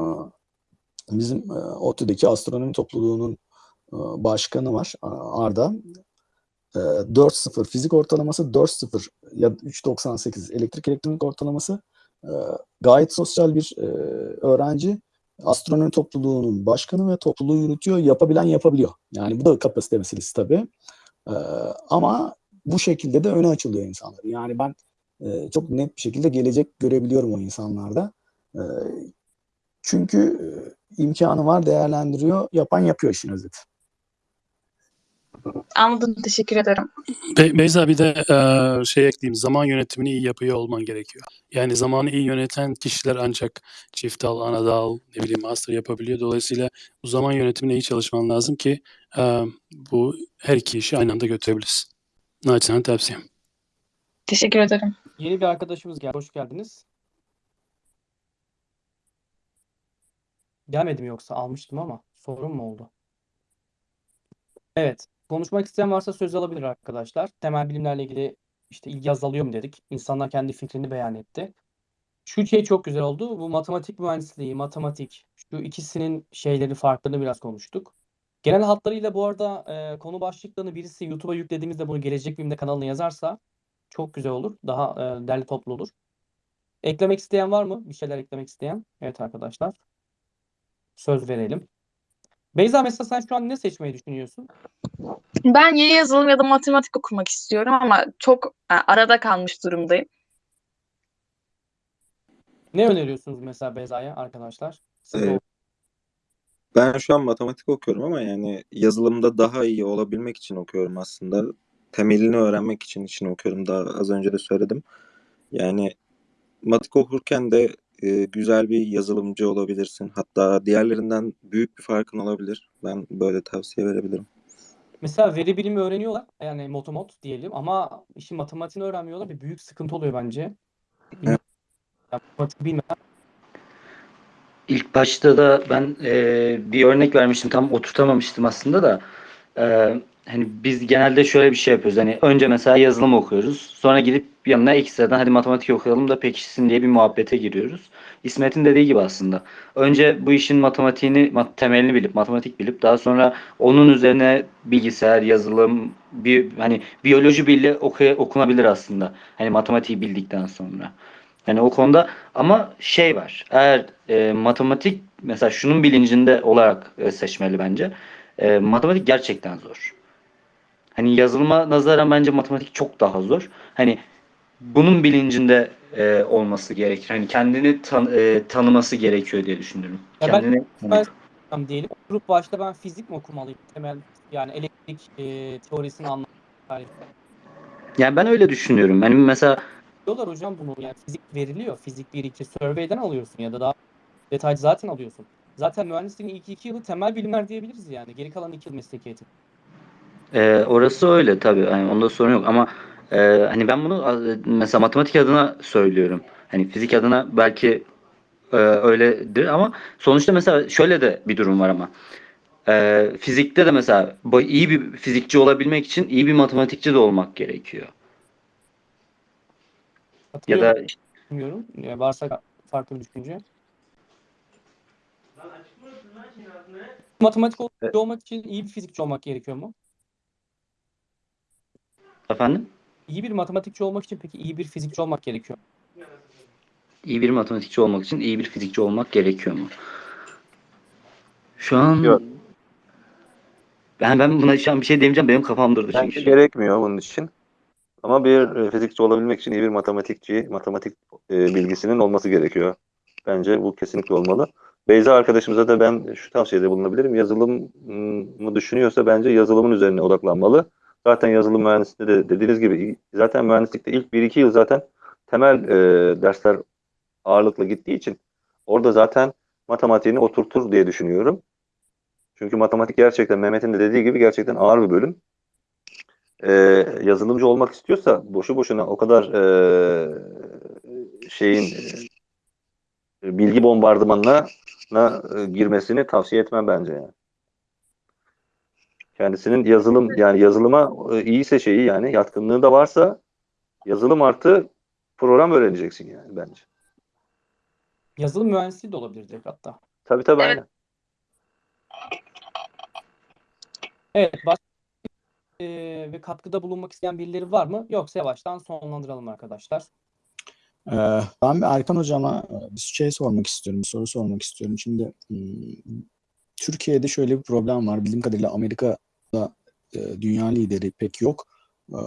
bizim e, ODTÜ'deki astronomi topluluğunun e, başkanı var e, Arda. E, 4.0 fizik ortalaması, 4.0 ya 3.98 elektrik elektronik ortalaması. E, gayet sosyal bir e, öğrenci. Astronomi topluluğunun başkanı ve topluluğu yürütüyor. Yapabilen yapabiliyor. Yani bu da kapasite meselesi tabii. E, ama bu şekilde de öne açılıyor insanlar. Yani ben e, çok net bir şekilde gelecek görebiliyorum o insanlarda. Çünkü e, imkanı var, değerlendiriyor, yapan yapıyor işin özeti. Anladım. Teşekkür ederim. Be Beyza bir de e, şey ekleyeyim. Zaman yönetimini iyi yapıyor olman gerekiyor. Yani zamanı iyi yöneten kişiler ancak çift dal, ana dal, ne bileyim master yapabiliyor. Dolayısıyla bu zaman yönetimine iyi çalışman lazım ki e, bu her iki işi aynı anda götürebilirsin. Naçizane tavsiyem. Teşekkür ederim. Yeni bir arkadaşımız geldi. Hoş geldiniz. Gelmedi mi yoksa? Almıştım ama sorun mu oldu? Evet. Konuşmak isteyen varsa söz alabilir arkadaşlar. Temel bilimlerle ilgili işte ilgi azalıyor mu dedik. İnsanlar kendi fikrini beyan etti. Şu şey çok güzel oldu. Bu matematik mühendisliği, matematik, şu ikisinin şeyleri farklarını biraz konuştuk. Genel hatlarıyla bu arada e, konu başlıklarını birisi YouTube'a yüklediğimizde bunu Gelecek Bilim'de kanalına yazarsa çok güzel olur. Daha e, derli toplu olur. Eklemek isteyen var mı? Bir şeyler eklemek isteyen? Evet arkadaşlar. Söz verelim. Beyza mesela sen şu an ne seçmeyi düşünüyorsun? Ben ya yazılım ya da matematik okumak istiyorum ama çok e, arada kalmış durumdayım. Ne öneriyorsunuz mesela Beyza'ya arkadaşlar? Siz Ee, Ben şu an matematik okuyorum ama yani yazılımda daha iyi olabilmek için okuyorum aslında. Temelini öğrenmek için için okuyorum. Daha az önce de söyledim. Yani matematik okurken de e, güzel bir yazılımcı olabilirsin. Hatta diğerlerinden büyük bir farkın olabilir. Ben böyle tavsiye verebilirim. Mesela veri bilimi öğreniyorlar. Yani motomot diyelim ama işin matematiğini öğrenmiyorlar. Bir büyük sıkıntı oluyor bence. Evet. Yani İlk başta da ben e, bir örnek vermiştim. Tam oturtamamıştım aslında da. E, hani biz genelde şöyle bir şey yapıyoruz. Hani önce mesela yazılım okuyoruz. Sonra gidip yanına ekstradan hadi matematik okuyalım da pekişsin diye bir muhabbete giriyoruz. İsmet'in dediği gibi aslında. Önce bu işin matematiğini, mat- temelini bilip, matematik bilip daha sonra onun üzerine bilgisayar, yazılım, bir hani biyoloji bile oku- okunabilir aslında. Hani matematiği bildikten sonra. Yani o konuda ama şey var. Eğer e, matematik mesela şunun bilincinde olarak e, seçmeli bence. E, matematik gerçekten zor. Hani yazılıma nazaran bence matematik çok daha zor. Hani bunun bilincinde e, olması gerekir. Hani kendini tan- e, tanıması gerekiyor diye düşünüyorum. Ya Kendini ben diyelim. Oturup başta ben fizik mi okumalıyım? Temel yani elektrik e, teorisini anlamak. yani ben öyle düşünüyorum. Hani mesela Diyorlar hocam bunu yani fizik veriliyor. Fizik 1 2 survey'den alıyorsun ya da daha detaylı zaten alıyorsun. Zaten mühendisliğin ilk iki yılı temel bilimler diyebiliriz yani. Geri kalan iki yıl mesleki eğitim. Ee, orası öyle tabii. Yani onda sorun yok ama e, hani ben bunu mesela matematik adına söylüyorum. Hani fizik adına belki e, öyledir ama sonuçta mesela şöyle de bir durum var ama. E, fizikte de mesela iyi bir fizikçi olabilmek için iyi bir matematikçi de olmak gerekiyor. Ya da bilmiyorum. Ya varsa farklı bir düşünce. Matematik Evet. olmak için iyi bir fizikçi olmak gerekiyor mu? Efendim İyi bir matematikçi olmak için peki iyi bir fizikçi olmak gerekiyor. mu? iyi bir matematikçi olmak için iyi bir fizikçi olmak gerekiyor mu? Şu an Yok. ben ben buna şu an bir şey demeyeceğim. Benim kafam durdu çünkü. Bence şu an. gerekmiyor bunun için. Ama bir e, fizikçi olabilmek için iyi bir matematikçi, matematik e, bilgisinin olması gerekiyor. Bence bu kesinlikle olmalı. Beyza arkadaşımıza da ben şu tavsiyede bulunabilirim. Yazılımı düşünüyorsa bence yazılımın üzerine odaklanmalı. Zaten yazılım mühendisliğinde de dediğiniz gibi zaten mühendislikte ilk 1-2 yıl zaten temel e, dersler ağırlıklı gittiği için orada zaten matematiğini oturtur diye düşünüyorum. Çünkü matematik gerçekten Mehmet'in de dediği gibi gerçekten ağır bir bölüm. Ee, yazılımcı olmak istiyorsa boşu boşuna o kadar e, şeyin e, bilgi bombardımanına na, e, girmesini tavsiye etmem bence yani. Kendisinin yazılım yani yazılıma e, iyiyse şeyi yani yatkınlığı da varsa yazılım artı program öğreneceksin yani bence. Yazılım mühendisliği de olabilir direkt hatta. Tabii tabii Evet. aynen. Evet, başka e, ve katkıda bulunmak isteyen birileri var mı? Yoksa yavaştan sonlandıralım arkadaşlar. Ee, ben bir Erkan hocama e, bir şey sormak istiyorum, bir soru sormak istiyorum. Şimdi hmm, Türkiye'de şöyle bir problem var. Bildiğim kadarıyla Amerika'da e, dünya lideri pek yok. Ee,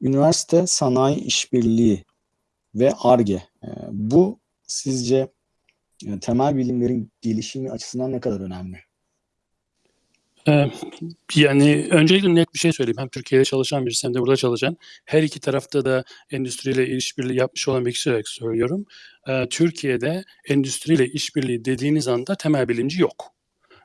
üniversite, sanayi işbirliği ve Ar-Ge. e, bu sizce e, temel bilimlerin gelişimi açısından ne kadar önemli? Ee, yani öncelikle net bir şey söyleyeyim. Hem Türkiye'de çalışan birisi hem de burada çalışan. Her iki tarafta da endüstriyle işbirliği yapmış olan bir kişi olarak söylüyorum. Ee, Türkiye'de endüstriyle işbirliği dediğiniz anda temel bilimci yok.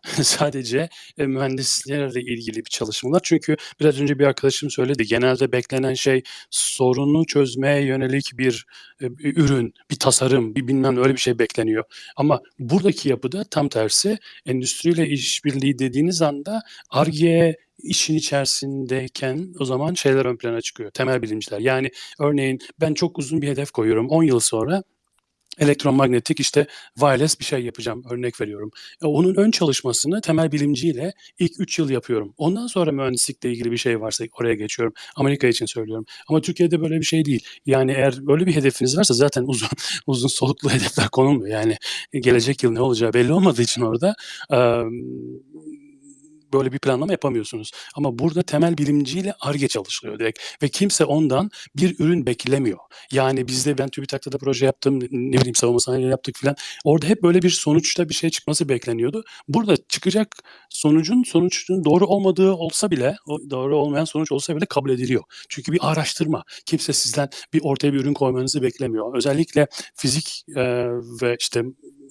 Sadece e, mühendislerle ilgili bir çalışmalar. Çünkü biraz önce bir arkadaşım söyledi. Genelde beklenen şey sorunu çözmeye yönelik bir e, bir ürün, bir tasarım, bir bilmem öyle bir şey bekleniyor. Ama buradaki yapıda tam tersi endüstriyle işbirliği dediğiniz anda Ar-Ge işin içerisindeyken o zaman şeyler ön plana çıkıyor. Temel bilimciler. Yani örneğin ben çok uzun bir hedef koyuyorum. 10 yıl sonra elektromanyetik işte wireless bir şey yapacağım örnek veriyorum. E, onun ön çalışmasını temel bilimciyle ilk 3 yıl yapıyorum. Ondan sonra mühendislikle ilgili bir şey varsa oraya geçiyorum. Amerika için söylüyorum. Ama Türkiye'de böyle bir şey değil. Yani eğer böyle bir hedefiniz varsa zaten uzun uzun soluklu hedefler konulmuyor. Yani gelecek yıl ne olacağı belli olmadığı için orada eee, böyle bir planlama yapamıyorsunuz. Ama burada temel bilimciyle ARGE çalışılıyor direkt ve kimse ondan bir ürün beklemiyor. Yani bizde ben TÜBİTAK'ta da proje yaptım, ne bileyim savunma sanayi yaptık filan. Orada hep böyle bir sonuçta bir şey çıkması bekleniyordu. Burada çıkacak sonucun sonucun doğru olmadığı olsa bile, doğru olmayan sonuç olsa bile kabul ediliyor. Çünkü bir araştırma. Kimse sizden bir ortaya bir ürün koymanızı beklemiyor. Özellikle fizik e, ve işte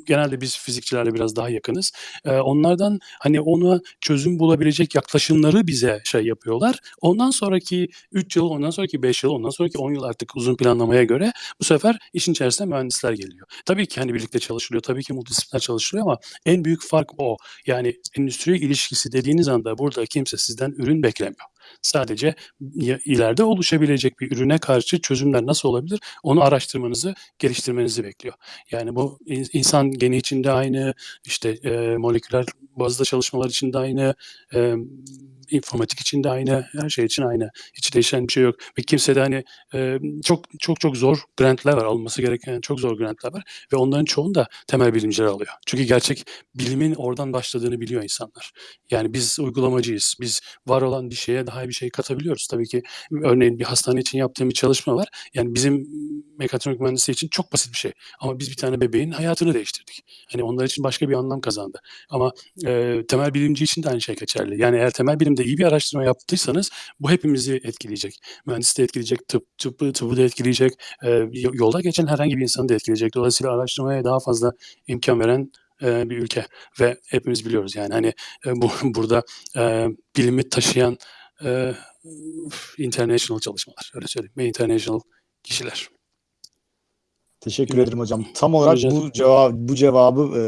genelde biz fizikçilerle biraz daha yakınız. E, onlardan hani ona çözüm bulabilecek yaklaşımları bize şey yapıyorlar. Ondan sonraki 3 yıl, ondan sonraki 5 yıl, ondan sonraki 10 yıl artık uzun planlamaya göre bu sefer işin içerisine mühendisler geliyor. Tabii ki hani birlikte çalışılıyor, tabii ki multidisipliner çalışılıyor ama en büyük fark o. Yani endüstri ilişkisi dediğiniz anda burada kimse sizden ürün beklemiyor. Sadece ileride oluşabilecek bir ürüne karşı çözümler nasıl olabilir onu araştırmanızı, geliştirmenizi bekliyor. Yani bu in- insan geni içinde aynı, işte e, moleküler bazda çalışmalar için de aynı, e, informatik için de aynı, her şey için aynı. Hiç değişen bir şey yok. Ve kimse de hani e, çok çok çok zor grantlar var, alınması gereken çok zor grantlar var ve onların çoğunu da temel bilimciler alıyor. Çünkü gerçek bilimin oradan başladığını biliyor insanlar. Yani biz uygulamacıyız. Biz var olan bir şeye daha iyi bir şey katabiliyoruz. Tabii ki örneğin bir hastane için yaptığım bir çalışma var. Yani bizim mekatronik mühendisi için çok basit bir şey. Ama biz bir tane bebeğin hayatını değiştirdik. Hani onlar için başka bir anlam kazandı. Ama e, temel bilimci için de aynı şey geçerli. Yani eğer temel bilimde iyi bir araştırma yaptıysanız bu hepimizi etkileyecek. Mühendisi de etkileyecek, tıp, tıbbı, tıbbı da etkileyecek. e, yolda geçen herhangi bir insanı da etkileyecek. Dolayısıyla araştırmaya daha fazla imkan veren e, bir ülke ve hepimiz biliyoruz yani hani e, bu burada e, bilimi taşıyan e, international çalışmalar öyle söyleyeyim ve international kişiler. Teşekkür ederim hocam. Tam olarak Rica bu cevap bu cevabı e,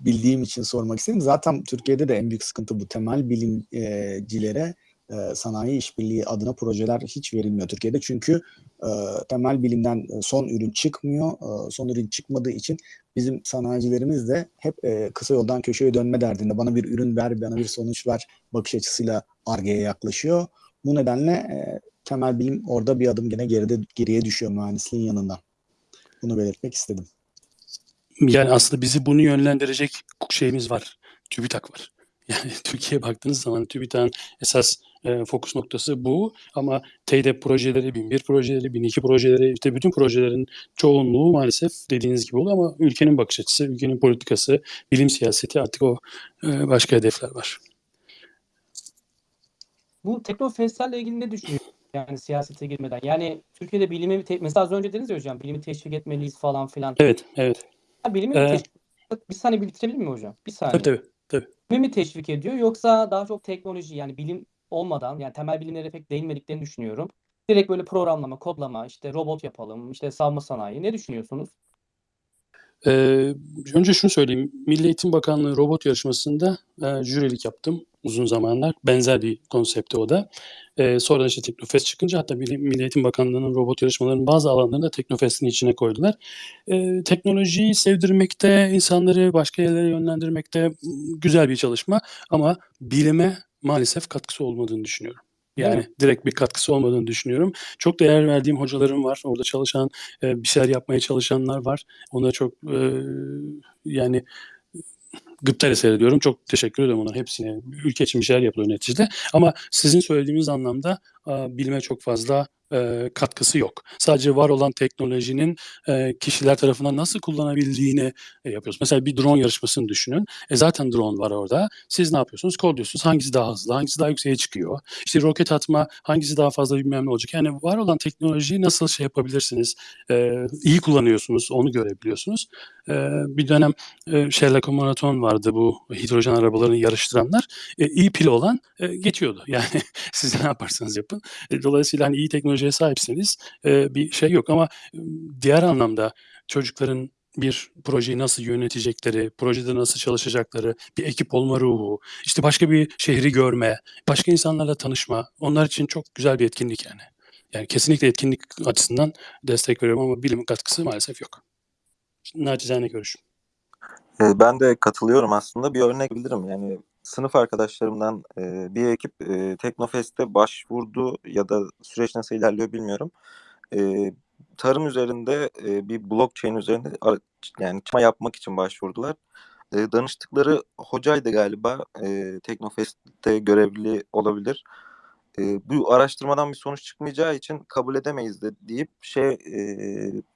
bildiğim için sormak istedim. Zaten Türkiye'de de en büyük sıkıntı bu temel bilimcilere e, sanayi işbirliği adına projeler hiç verilmiyor Türkiye'de. Çünkü e, temel bilimden e, son ürün çıkmıyor. E, son ürün çıkmadığı için bizim sanayicilerimiz de hep e, kısa yoldan köşeye dönme derdinde. Bana bir ürün ver, bana bir sonuç ver bakış açısıyla Ar-Ge'ye yaklaşıyor. Bu nedenle e, temel bilim orada bir adım gene geride geriye düşüyor mühendisliğin yanından. Bunu belirtmek istedim. Yani aslında bizi bunu yönlendirecek şeyimiz var. TÜBİTAK var. Yani Türkiye'ye baktığınız zaman TÜBİTAK'ın esas e, fokus noktası bu ama TEDEP projeleri, 1001 projeleri, 1002 projeleri, işte bütün projelerin çoğunluğu maalesef dediğiniz gibi oluyor ama ülkenin bakış açısı, ülkenin politikası, bilim siyaseti artık o e, başka hedefler var. Bu teknofestlerle ilgili ne düşünüyorsunuz? Yani siyasete girmeden. Yani Türkiye'de bilimi mesela az önce dediniz ya hocam bilimi teşvik etmeliyiz falan filan. Evet, evet. Ha, bilimi Ee, mi teşvik Bir saniye bir bitirebilir miyim hocam? Bir saniye. Tabii tabii. tabii. Bilimi mi teşvik ediyor yoksa daha çok teknoloji yani bilim olmadan yani temel bilimlere pek değinmediklerini düşünüyorum. Direkt böyle programlama, kodlama, işte robot yapalım, işte savunma sanayi. Ne düşünüyorsunuz? Ee, önce şunu söyleyeyim. Milli Eğitim Bakanlığı robot yarışmasında e, jürilik yaptım uzun zamanlar. Benzer bir konsepti o da. Ee, sonra işte Teknofest çıkınca hatta Milli, Eğitim Bakanlığı'nın robot yarışmalarının bazı alanlarını da Teknofest'in içine koydular. Ee, teknolojiyi sevdirmekte, insanları başka yerlere yönlendirmekte güzel bir çalışma ama bilime maalesef katkısı olmadığını düşünüyorum. Yani direkt bir katkısı olmadığını düşünüyorum. Çok değer verdiğim hocalarım var. Orada çalışan, e, bir şeyler yapmaya çalışanlar var. Ona çok e, yani gıptayla seyrediyorum. Çok teşekkür ederim onların hepsine. Ülke için bir şeyler yapılıyor neticede. Ama sizin söylediğiniz anlamda e, bilime çok fazla e, katkısı yok. Sadece var olan teknolojinin e, kişiler tarafından nasıl kullanabildiğini e, yapıyoruz. Mesela bir drone yarışmasını düşünün. E zaten drone var orada. Siz ne yapıyorsunuz? Kod diyorsunuz. Hangisi daha hızlı? Hangisi daha yükseğe çıkıyor? İşte roket atma hangisi daha fazla bilmem ne olacak. Yani var olan teknolojiyi nasıl şey yapabilirsiniz? E, iyi kullanıyorsunuz. Onu görebiliyorsunuz. E, bir dönem e, Sherlock Marathon vardı bu hidrojen arabalarını yarıştıranlar. E, iyi pili olan e, geçiyordu. Yani siz ne yaparsanız yapın. E, dolayısıyla hani iyi teknolojiye sahipseniz bir şey yok ama diğer anlamda çocukların bir projeyi nasıl yönetecekleri, projede nasıl çalışacakları, bir ekip olma ruhu, işte başka bir şehri görme, başka insanlarla tanışma, onlar için çok güzel bir etkinlik yani. Yani kesinlikle etkinlik açısından destek veriyorum ama bilimin katkısı maalesef yok. Nacizane görüşüm. E, Ben de katılıyorum aslında. Bir örnek bilirim. Yani sınıf arkadaşlarımdan e, bir ekip e, Teknofest'e başvurdu ya da süreç nasıl ilerliyor bilmiyorum. E, tarım üzerinde bir blockchain üzerinde yani çalışma yapmak için başvurdular. danıştıkları hocaydı galiba. Teknofest'te görevli olabilir. E, bu araştırmadan bir sonuç çıkmayacağı için kabul edemeyiz de deyip şey e,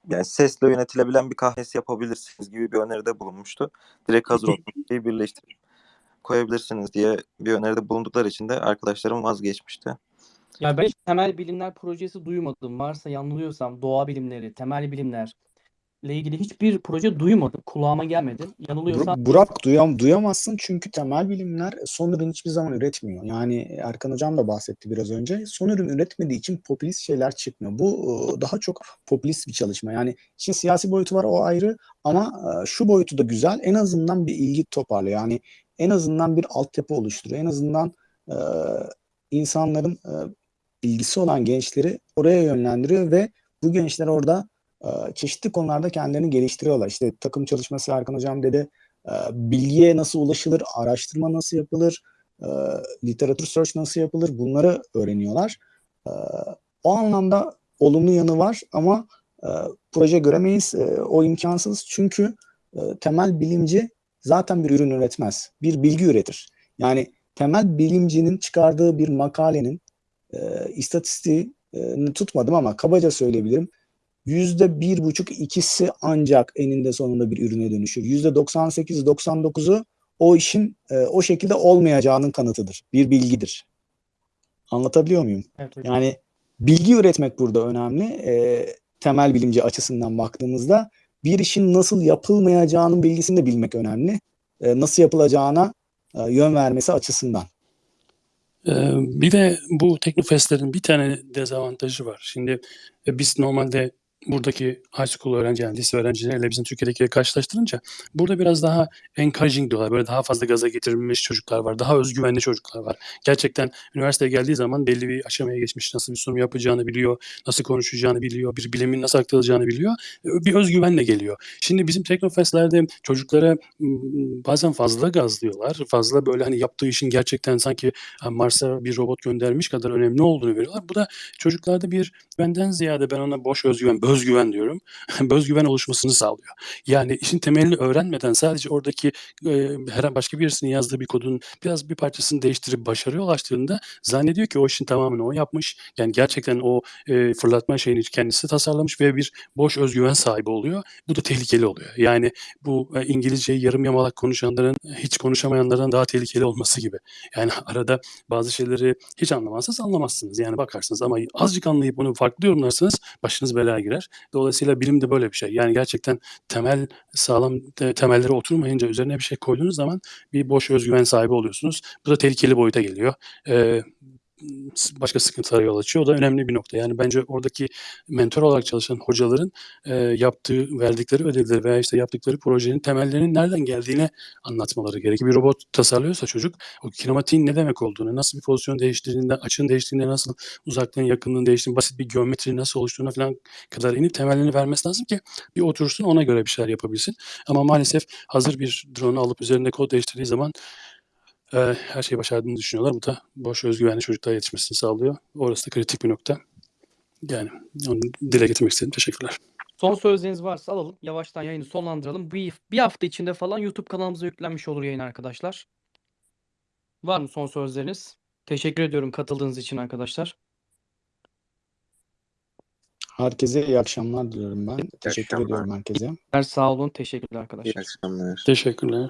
yani sesle yönetilebilen bir kahvesi yapabilirsiniz gibi bir öneride bulunmuştu. Direkt hazır şeyi birleştirip koyabilirsiniz diye bir öneride bulundukları için de arkadaşlarım vazgeçmişti. Ya ben hiç temel bilimler projesi duymadım. Varsa yanılıyorsam doğa bilimleri, temel bilimler ilgili hiçbir proje duymadım. Kulağıma gelmedi. Yanılıyorsam Bur- Burak duyam duyamazsın çünkü temel bilimler son ürün hiçbir zaman üretmiyor. Yani Erkan Hocam da bahsetti biraz önce. Son ürün üretmediği için popülist şeyler çıkmıyor. Bu e, daha çok popülist bir çalışma. Yani işin siyasi boyutu var o ayrı ama e, şu boyutu da güzel. En azından bir ilgi toparlıyor. Yani en azından bir altyapı oluşturuyor. En azından e, insanların e, ilgisi olan gençleri oraya yönlendiriyor ve bu gençler orada çeşitli konularda kendilerini geliştiriyorlar. İşte takım çalışması Erkan Hocam dedi. E, bilgiye nasıl ulaşılır, araştırma nasıl yapılır, e, literatür search nasıl yapılır bunları öğreniyorlar. E, o anlamda olumlu yanı var ama e, proje göremeyiz. E, o imkansız çünkü temel bilimci zaten bir ürün üretmez. Bir bilgi üretir. Yani temel bilimcinin çıkardığı bir makalenin istatistiğini tutmadım ama kabaca söyleyebilirim. Yüzde bir buçuk ikisi ancak eninde sonunda bir ürüne dönüşür. Yüzde 98-99'u o işin e, o şekilde olmayacağının kanıtıdır. Bir bilgidir. Anlatabiliyor muyum? evet hocam. Yani bilgi üretmek burada önemli. E, temel bilimci açısından baktığımızda bir işin nasıl yapılmayacağının bilgisini de bilmek önemli. E, nasıl yapılacağına e, yön vermesi açısından. Ee, Bir de bu Teknofestlerin bir tane dezavantajı var. Şimdi e, biz normalde buradaki high school öğrenci yani lise öğrencileriyle bizim Türkiye'dekiyle karşılaştırınca burada biraz daha encouraging diyorlar. Böyle daha fazla gaza getirilmiş çocuklar var. Daha özgüvenli çocuklar var. Gerçekten üniversiteye geldiği zaman belli bir aşamaya geçmiş. Nasıl bir sunum yapacağını biliyor. Nasıl konuşacağını biliyor. Bir bilimin nasıl aktarılacağını biliyor. Bir özgüvenle geliyor. Şimdi bizim Teknofestlerde çocuklara bazen fazla gazlıyorlar. Fazla böyle hani yaptığı işin gerçekten sanki Mars'a bir robot göndermiş kadar önemli olduğunu veriyorlar. Bu da çocuklarda bir benden ziyade ben ona boş özgüven, bözgüven diyorum. bözgüven oluşmasını sağlıyor. Yani işin temelini öğrenmeden sadece oradaki e, her başka birisinin yazdığı bir kodun biraz bir parçasını değiştirip başarıya ulaştığında zannediyor ki o işin tamamını o yapmış. Yani gerçekten o e, fırlatma şeyini kendisi tasarlamış ve bir boş özgüven sahibi oluyor. Bu da tehlikeli oluyor. Yani bu e, İngilizceyi yarım yamalak konuşanların hiç konuşamayanlardan daha tehlikeli olması gibi. Yani arada bazı şeyleri hiç anlamazsanız anlamazsınız. Yani bakarsınız ama azıcık anlayıp bunu farklı yorumlarsanız başınız belaya girer. Dolayısıyla bilim de böyle bir şey. Yani gerçekten temel sağlam te- temellere oturmayınca üzerine bir şey koyduğunuz zaman bir boş özgüven sahibi oluyorsunuz. Bu da tehlikeli boyuta geliyor. Ee, başka sıkıntılara yol açıyor. O da önemli bir nokta. Yani bence oradaki mentor olarak çalışan hocaların e, yaptığı, verdikleri ödevleri veya işte yaptıkları projenin temellerinin nereden geldiğini anlatmaları gerekiyor. Bir robot tasarlıyorsa çocuk o kinematiğin ne demek olduğunu, nasıl bir pozisyon değiştirdiğinde, açının değiştiğinde nasıl uzaklığın yakınlığın değiştiğini, basit bir geometri nasıl oluştuğuna falan kadar inip temellerini vermesi lazım ki bir otursun ona göre bir şeyler yapabilsin. Ama maalesef hazır bir drone alıp üzerinde kod değiştirdiği zaman e, her şeyi başardığını düşünüyorlar. Bu da boş özgüvenli çocuklara yetişmesini sağlıyor. Orası da kritik bir nokta. Yani onu dile getirmek istedim. Teşekkürler. Son sözleriniz varsa alalım. Yavaştan yayını sonlandıralım. Bir, bir hafta içinde falan YouTube kanalımıza yüklenmiş olur yayın arkadaşlar. Var mı son sözleriniz? Teşekkür ediyorum katıldığınız için arkadaşlar. Herkese iyi akşamlar diliyorum ben. Teşekkür akşamlar. ediyorum herkese. Sağ olun. Teşekkürler İyi arkadaşlar. akşamlar. Teşekkürler.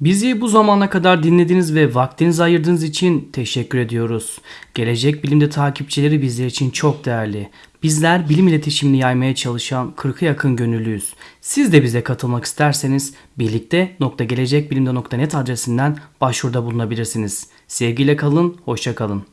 Bizi bu zamana kadar dinlediğiniz ve vaktinizi ayırdığınız için teşekkür ediyoruz. Gelecek Bilim'de takipçileri bizler için çok değerli. Bizler bilim iletişimini yaymaya çalışan 40'a yakın gönüllüyüz. Siz de bize katılmak isterseniz birlikte.gelecekbilimde.net adresinden başvuruda bulunabilirsiniz. Sevgiyle kalın, hoşça kalın.